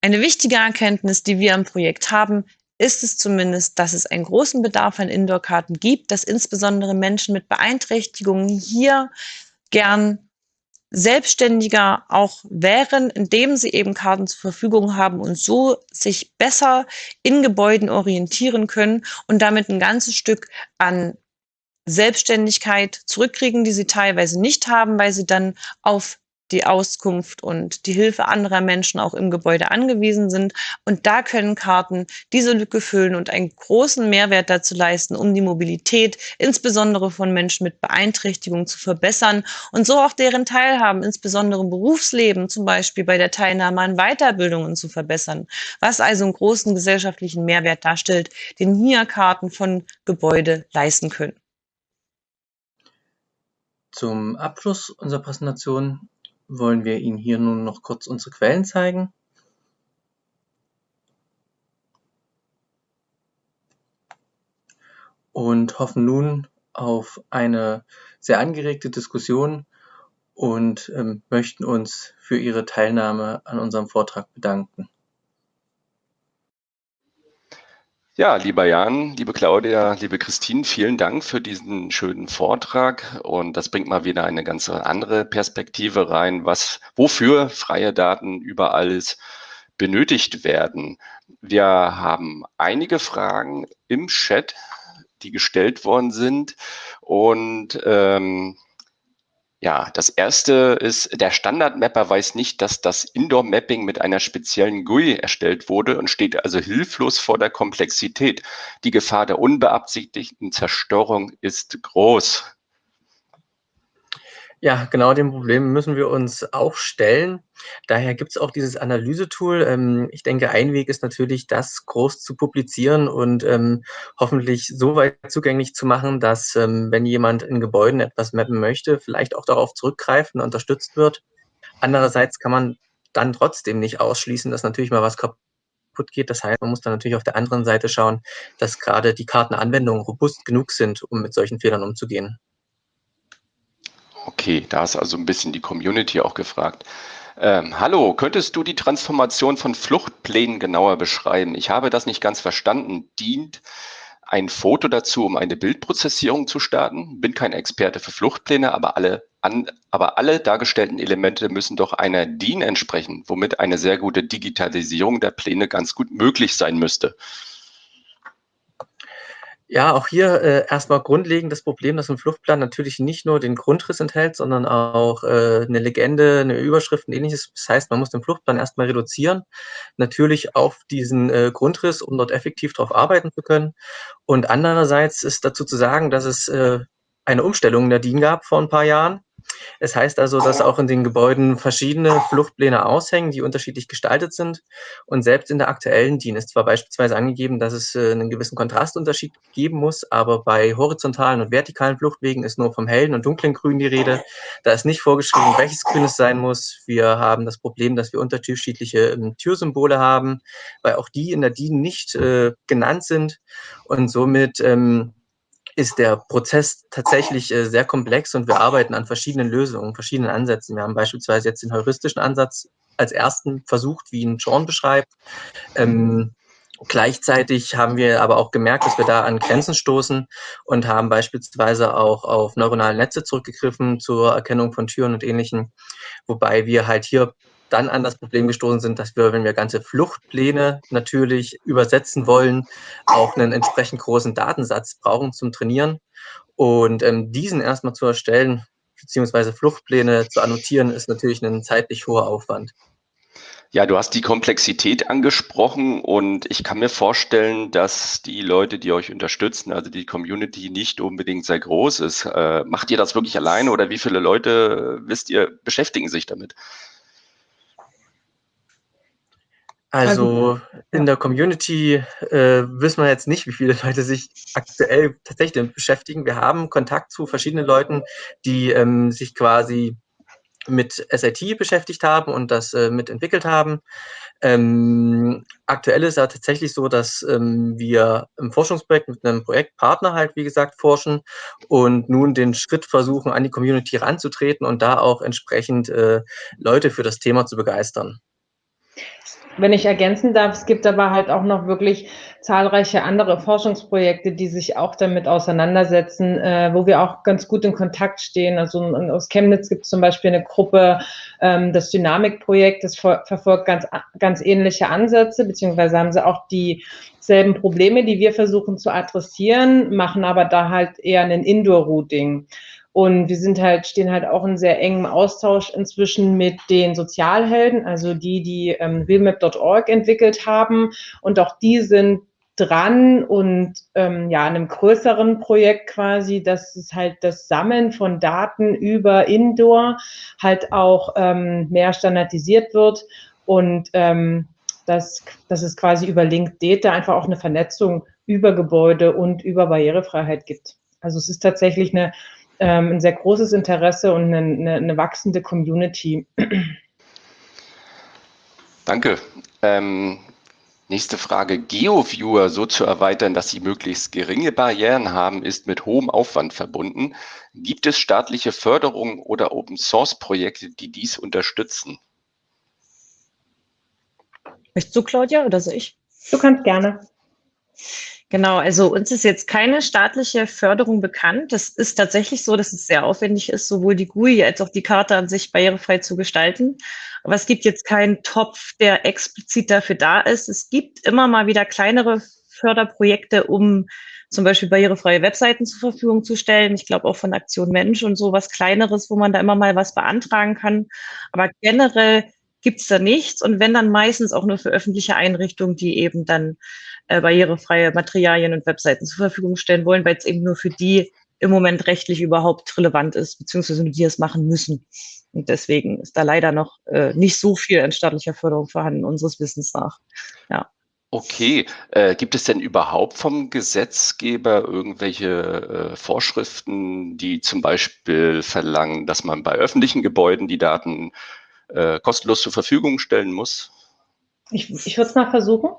Eine wichtige Erkenntnis, die wir im Projekt haben, ist es zumindest, dass es einen großen Bedarf an Indoor-Karten gibt, dass insbesondere Menschen mit Beeinträchtigungen hier gern selbstständiger auch wären, indem sie eben Karten zur Verfügung haben und so sich besser in Gebäuden orientieren können und damit ein ganzes Stück an Selbstständigkeit zurückkriegen, die sie teilweise nicht haben, weil sie dann auf die Auskunft und die Hilfe anderer Menschen auch im Gebäude angewiesen sind. Und da können Karten diese Lücke füllen und einen großen Mehrwert dazu leisten, um die Mobilität insbesondere von Menschen mit Beeinträchtigung zu verbessern und so auch deren Teilhaben, insbesondere im Berufsleben, zum Beispiel bei der Teilnahme an Weiterbildungen zu verbessern. Was also einen großen gesellschaftlichen Mehrwert darstellt, den hier Karten von Gebäude leisten können. Zum Abschluss unserer Präsentation wollen wir Ihnen hier nun noch kurz unsere Quellen zeigen. Und hoffen nun auf eine sehr angeregte Diskussion und ähm, möchten uns für Ihre Teilnahme an unserem Vortrag bedanken. Ja, lieber Jan, liebe Claudia, liebe Christine, vielen Dank für diesen schönen Vortrag. Und das bringt mal wieder eine ganz andere Perspektive rein, was, wofür freie Daten überall benötigt werden. Wir haben einige Fragen im Chat, die gestellt worden sind. Und ähm, ja, das erste ist, der Standard-Mapper weiß nicht, dass das Indoor-Mapping mit einer speziellen GUI erstellt wurde und steht also hilflos vor der Komplexität. Die Gefahr der unbeabsichtigten Zerstörung ist groß. Ja, genau dem Problem müssen wir uns auch stellen. Daher gibt es auch dieses Analysetool. Ähm, ich denke, ein Weg ist natürlich, das groß zu publizieren und ähm, hoffentlich so weit zugänglich zu machen, dass, ähm, wenn jemand in Gebäuden etwas mappen möchte, vielleicht auch darauf zurückgreift und unterstützt wird. Andererseits kann man dann trotzdem nicht ausschließen, dass natürlich mal was kaputt geht. Das heißt, man muss dann natürlich auf der anderen Seite schauen, dass gerade die Kartenanwendungen robust genug sind, um mit solchen Fehlern umzugehen. Okay, da ist also ein bisschen die Community auch gefragt. Ähm, hallo, könntest du die Transformation von Fluchtplänen genauer beschreiben? Ich habe das nicht ganz verstanden. Dient ein Foto dazu, um eine Bildprozessierung zu starten? Bin kein Experte für Fluchtpläne, aber alle, an, aber alle dargestellten Elemente müssen doch einer DIN entsprechen, womit eine sehr gute Digitalisierung der Pläne ganz gut möglich sein müsste. Ja, auch hier äh, erstmal grundlegend das Problem, dass ein Fluchtplan natürlich nicht nur den Grundriss enthält, sondern auch äh, eine Legende, eine Überschrift und ähnliches. Das heißt, man muss den Fluchtplan erstmal reduzieren, natürlich auf diesen äh, Grundriss, um dort effektiv drauf arbeiten zu können. Und andererseits ist dazu zu sagen, dass es äh, eine Umstellung in der DIN gab vor ein paar Jahren, es heißt also, dass auch in den Gebäuden verschiedene Fluchtpläne aushängen, die unterschiedlich gestaltet sind. Und selbst in der aktuellen DIN ist zwar beispielsweise angegeben, dass es äh, einen gewissen Kontrastunterschied geben muss, aber bei horizontalen und vertikalen Fluchtwegen ist nur vom hellen und dunklen Grün die Rede. Da ist nicht vorgeschrieben, welches Grün es sein muss. Wir haben das Problem, dass wir unterschiedliche ähm, Türsymbole haben, weil auch die in der DIN nicht äh, genannt sind und somit ähm, ist der Prozess tatsächlich äh, sehr komplex und wir arbeiten an verschiedenen Lösungen, verschiedenen Ansätzen. Wir haben beispielsweise jetzt den heuristischen Ansatz als ersten versucht, wie ihn Sean beschreibt. Ähm, Gleichzeitig haben wir aber auch gemerkt, dass wir da an Grenzen stoßen und haben beispielsweise auch auf neuronale Netze zurückgegriffen zur Erkennung von Türen und Ähnlichem, wobei wir halt hier dann an das Problem gestoßen sind, dass wir, wenn wir ganze Fluchtpläne natürlich übersetzen wollen, auch einen entsprechend großen Datensatz brauchen zum Trainieren. Und ähm, diesen erstmal zu erstellen, beziehungsweise Fluchtpläne zu annotieren, ist natürlich ein zeitlich hoher Aufwand. Ja, du hast die Komplexität angesprochen und ich kann mir vorstellen, dass die Leute, die euch unterstützen, also die Community nicht unbedingt sehr groß ist. Äh, macht ihr das wirklich alleine oder wie viele Leute, wisst ihr, beschäftigen sich damit? Also in der Community äh, wissen wir jetzt nicht, wie viele Leute sich aktuell tatsächlich damit beschäftigen. Wir haben Kontakt zu verschiedenen Leuten, die ähm, sich quasi mit SIT beschäftigt haben und das äh, mitentwickelt haben. Ähm, aktuell ist ja tatsächlich so, dass ähm, wir im Forschungsprojekt mit einem Projektpartner halt, wie gesagt, forschen und nun den Schritt versuchen, an die Community ranzutreten und da auch entsprechend äh, Leute für das Thema zu begeistern wenn ich ergänzen darf, es gibt aber halt auch noch wirklich zahlreiche andere Forschungsprojekte, die sich auch damit auseinandersetzen, äh, wo wir auch ganz gut in Kontakt stehen. Also aus Chemnitz gibt es zum Beispiel eine Gruppe, ähm, das Dynamikprojekt, das ver verfolgt ganz, ganz ähnliche Ansätze, beziehungsweise haben sie auch dieselben Probleme, die wir versuchen zu adressieren, machen aber da halt eher ein Indoor-Routing. Und wir sind halt, stehen halt auch in sehr engem Austausch inzwischen mit den Sozialhelden, also die, die ähm, realmap.org entwickelt haben. Und auch die sind dran und ähm, ja, einem größeren Projekt quasi, dass es halt das Sammeln von Daten über Indoor halt auch ähm, mehr standardisiert wird und ähm, dass, dass es quasi über Linked Data einfach auch eine Vernetzung über Gebäude und über Barrierefreiheit gibt. Also es ist tatsächlich eine ähm, ein sehr großes Interesse und eine, eine, eine wachsende Community. Danke. Ähm, nächste Frage. GeoViewer so zu erweitern, dass sie möglichst geringe Barrieren haben, ist mit hohem Aufwand verbunden. Gibt es staatliche Förderung oder Open-Source-Projekte, die dies unterstützen? Möchtest du, Claudia, oder soll ich? Du kannst gerne. Genau, also uns ist jetzt keine staatliche Förderung bekannt. Das ist tatsächlich so, dass es sehr aufwendig ist, sowohl die GUI als auch die Karte an sich barrierefrei zu gestalten. Aber es gibt jetzt keinen Topf, der explizit dafür da ist. Es gibt immer mal wieder kleinere Förderprojekte, um zum Beispiel barrierefreie Webseiten zur Verfügung zu stellen. Ich glaube auch von Aktion Mensch und so was Kleineres, wo man da immer mal was beantragen kann. Aber generell gibt's da nichts und wenn dann meistens auch nur für öffentliche Einrichtungen, die eben dann äh, barrierefreie Materialien und Webseiten zur Verfügung stellen wollen, weil es eben nur für die im Moment rechtlich überhaupt relevant ist, beziehungsweise nur die es machen müssen. Und deswegen ist da leider noch äh, nicht so viel an staatlicher Förderung vorhanden, unseres Wissens nach. Ja. Okay, äh, gibt es denn überhaupt vom Gesetzgeber irgendwelche äh, Vorschriften, die zum Beispiel verlangen, dass man bei öffentlichen Gebäuden die Daten äh, kostenlos zur Verfügung stellen muss? Ich, ich würde es mal versuchen.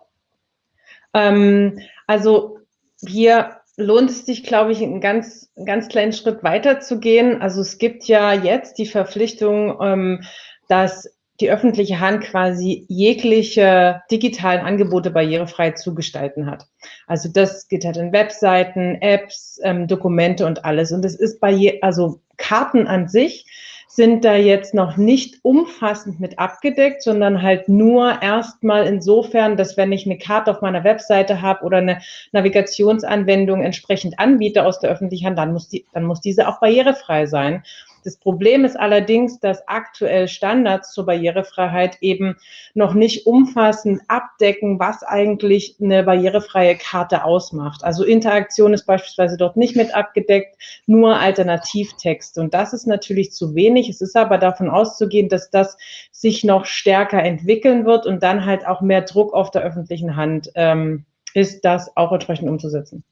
Ähm, also hier lohnt es sich, glaube ich, einen ganz, ganz kleinen Schritt weiter zu gehen. Also es gibt ja jetzt die Verpflichtung, ähm, dass die öffentliche Hand quasi jegliche digitalen Angebote barrierefrei zu gestalten hat. Also das geht halt in Webseiten, Apps, ähm, Dokumente und alles. Und es ist bei also Karten an sich sind da jetzt noch nicht umfassend mit abgedeckt, sondern halt nur erstmal insofern, dass wenn ich eine Karte auf meiner Webseite habe oder eine Navigationsanwendung entsprechend anbiete aus der öffentlichen Hand, dann muss, die, dann muss diese auch barrierefrei sein. Das Problem ist allerdings, dass aktuell Standards zur Barrierefreiheit eben noch nicht umfassend abdecken, was eigentlich eine barrierefreie Karte ausmacht. Also Interaktion ist beispielsweise dort nicht mit abgedeckt, nur Alternativtexte. Und das ist natürlich zu wenig. Es ist aber davon auszugehen, dass das sich noch stärker entwickeln wird und dann halt auch mehr Druck auf der öffentlichen Hand ähm, ist, das auch entsprechend umzusetzen.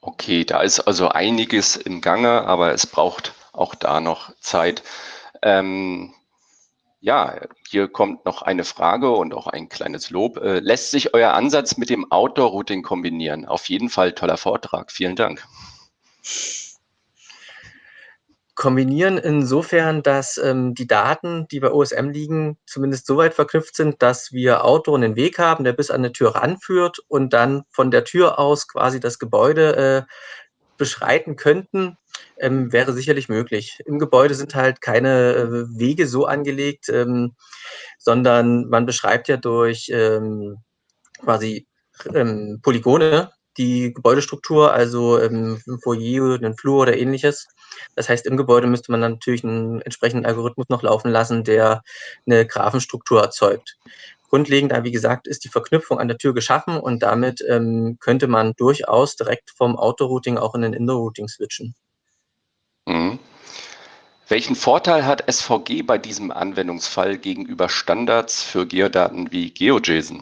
Okay, da ist also einiges im Gange, aber es braucht auch da noch Zeit. Ähm, ja, hier kommt noch eine Frage und auch ein kleines Lob. Äh, lässt sich euer Ansatz mit dem Outdoor-Routing kombinieren? Auf jeden Fall toller Vortrag. Vielen Dank. Kombinieren insofern, dass ähm, die Daten, die bei OSM liegen, zumindest so weit verknüpft sind, dass wir Outdoor einen Weg haben, der bis an eine Tür ranführt und dann von der Tür aus quasi das Gebäude äh, beschreiten könnten, ähm, wäre sicherlich möglich. Im Gebäude sind halt keine äh, Wege so angelegt, ähm, sondern man beschreibt ja durch ähm, quasi ähm, Polygone die Gebäudestruktur, also ähm, ein Foyer, einen Flur oder ähnliches. Das heißt, im Gebäude müsste man dann natürlich einen entsprechenden Algorithmus noch laufen lassen, der eine Graphenstruktur erzeugt. Grundlegend, wie gesagt, ist die Verknüpfung an der Tür geschaffen und damit ähm, könnte man durchaus direkt vom Auto-Routing auch in den Indoor-Routing switchen. Mhm. Welchen Vorteil hat SVG bei diesem Anwendungsfall gegenüber Standards für Geodaten wie GeoJSON?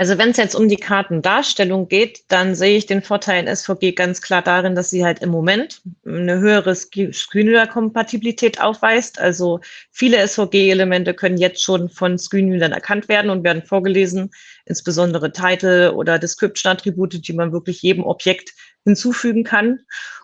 Also wenn es jetzt um die Kartendarstellung geht, dann sehe ich den Vorteil in SVG ganz klar darin, dass sie halt im Moment eine höhere Screenreader-Kompatibilität aufweist. Also viele SVG-Elemente können jetzt schon von Screenreadern erkannt werden und werden vorgelesen, insbesondere Title oder Description-Attribute, die man wirklich jedem Objekt hinzufügen kann.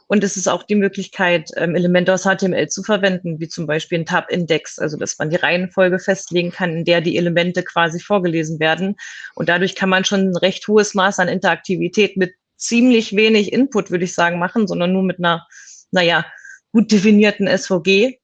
Und es ist auch die Möglichkeit, ähm, Elemente aus HTML zu verwenden, wie zum Beispiel ein Tab-Index, also dass man die Reihenfolge festlegen kann, in der die Elemente quasi vorgelesen werden. Und dadurch kann man schon ein recht hohes Maß an Interaktivität mit ziemlich wenig Input, würde ich sagen, machen, sondern nur mit einer, naja, gut definierten SVG.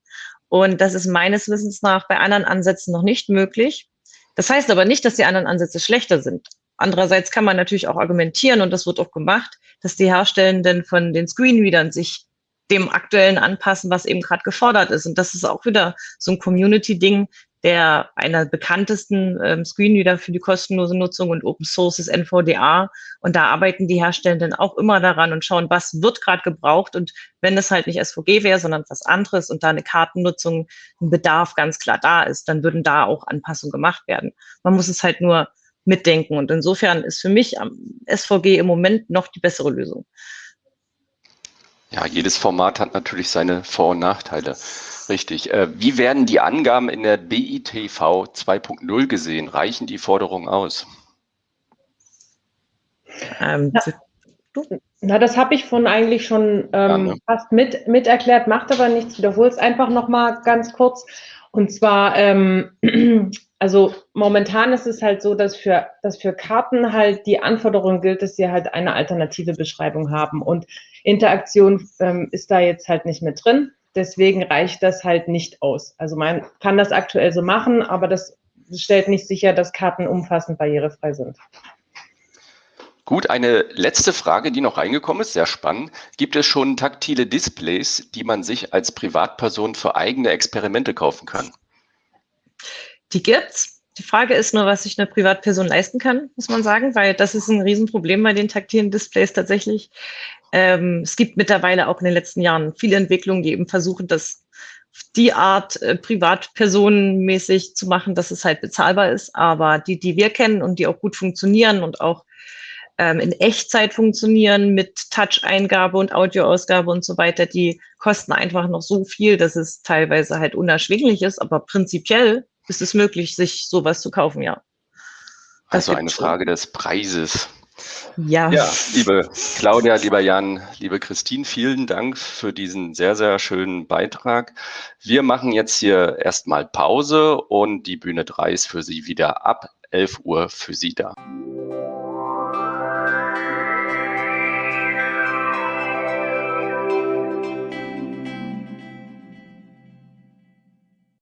Und das ist meines Wissens nach bei anderen Ansätzen noch nicht möglich. Das heißt aber nicht, dass die anderen Ansätze schlechter sind. Andererseits kann man natürlich auch argumentieren, und das wird auch gemacht, dass die Herstellenden von den Screenreadern sich dem aktuellen anpassen, was eben gerade gefordert ist. Und das ist auch wieder so ein Community-Ding, der einer bekanntesten ähm, Screenreader für die kostenlose Nutzung und Open Source ist NVDA. Und da arbeiten die Herstellenden auch immer daran und schauen, was wird gerade gebraucht. Und wenn es halt nicht SVG wäre, sondern was anderes und da eine Kartennutzung, ein Bedarf ganz klar da ist, dann würden da auch Anpassungen gemacht werden. Man muss es halt nur mitdenken. Und insofern ist für mich SVG im Moment noch die bessere Lösung. Ja, jedes Format hat natürlich seine Vor- und Nachteile. Richtig. Äh, wie werden die Angaben in der BITV 2.0 gesehen? Reichen die Forderungen aus? Ähm, ja. Na, das habe ich von eigentlich schon ähm, fast mit, mit erklärt, macht aber nichts. Wiederhole es einfach nochmal ganz kurz. Und zwar ähm, also momentan ist es halt so, dass für, dass für Karten halt die Anforderung gilt, dass sie halt eine alternative Beschreibung haben. Und Interaktion ähm, ist da jetzt halt nicht mit drin. Deswegen reicht das halt nicht aus. Also man kann das aktuell so machen, aber das stellt nicht sicher, dass Karten umfassend barrierefrei sind. Gut, eine letzte Frage, die noch reingekommen ist, sehr spannend. Gibt es schon taktile Displays, die man sich als Privatperson für eigene Experimente kaufen kann? Die gibt's. Die Frage ist nur, was sich eine Privatperson leisten kann, muss man sagen, weil das ist ein Riesenproblem bei den taktilen Displays tatsächlich. Ähm, es gibt mittlerweile auch in den letzten Jahren viele Entwicklungen, die eben versuchen, das die Art äh, privatpersonenmäßig zu machen, dass es halt bezahlbar ist. Aber die, die wir kennen und die auch gut funktionieren und auch ähm, in Echtzeit funktionieren mit Touch-Eingabe und Audioausgabe und so weiter, die kosten einfach noch so viel, dass es teilweise halt unerschwinglich ist. Aber prinzipiell ist es möglich, sich sowas zu kaufen, ja. Das also eine Frage des Preises. Ja. Ja, liebe Claudia, lieber Jan, liebe Christine, vielen Dank für diesen sehr, sehr schönen Beitrag. Wir machen jetzt hier erstmal Pause und die Bühne 3 ist für Sie wieder ab 11 Uhr für Sie da.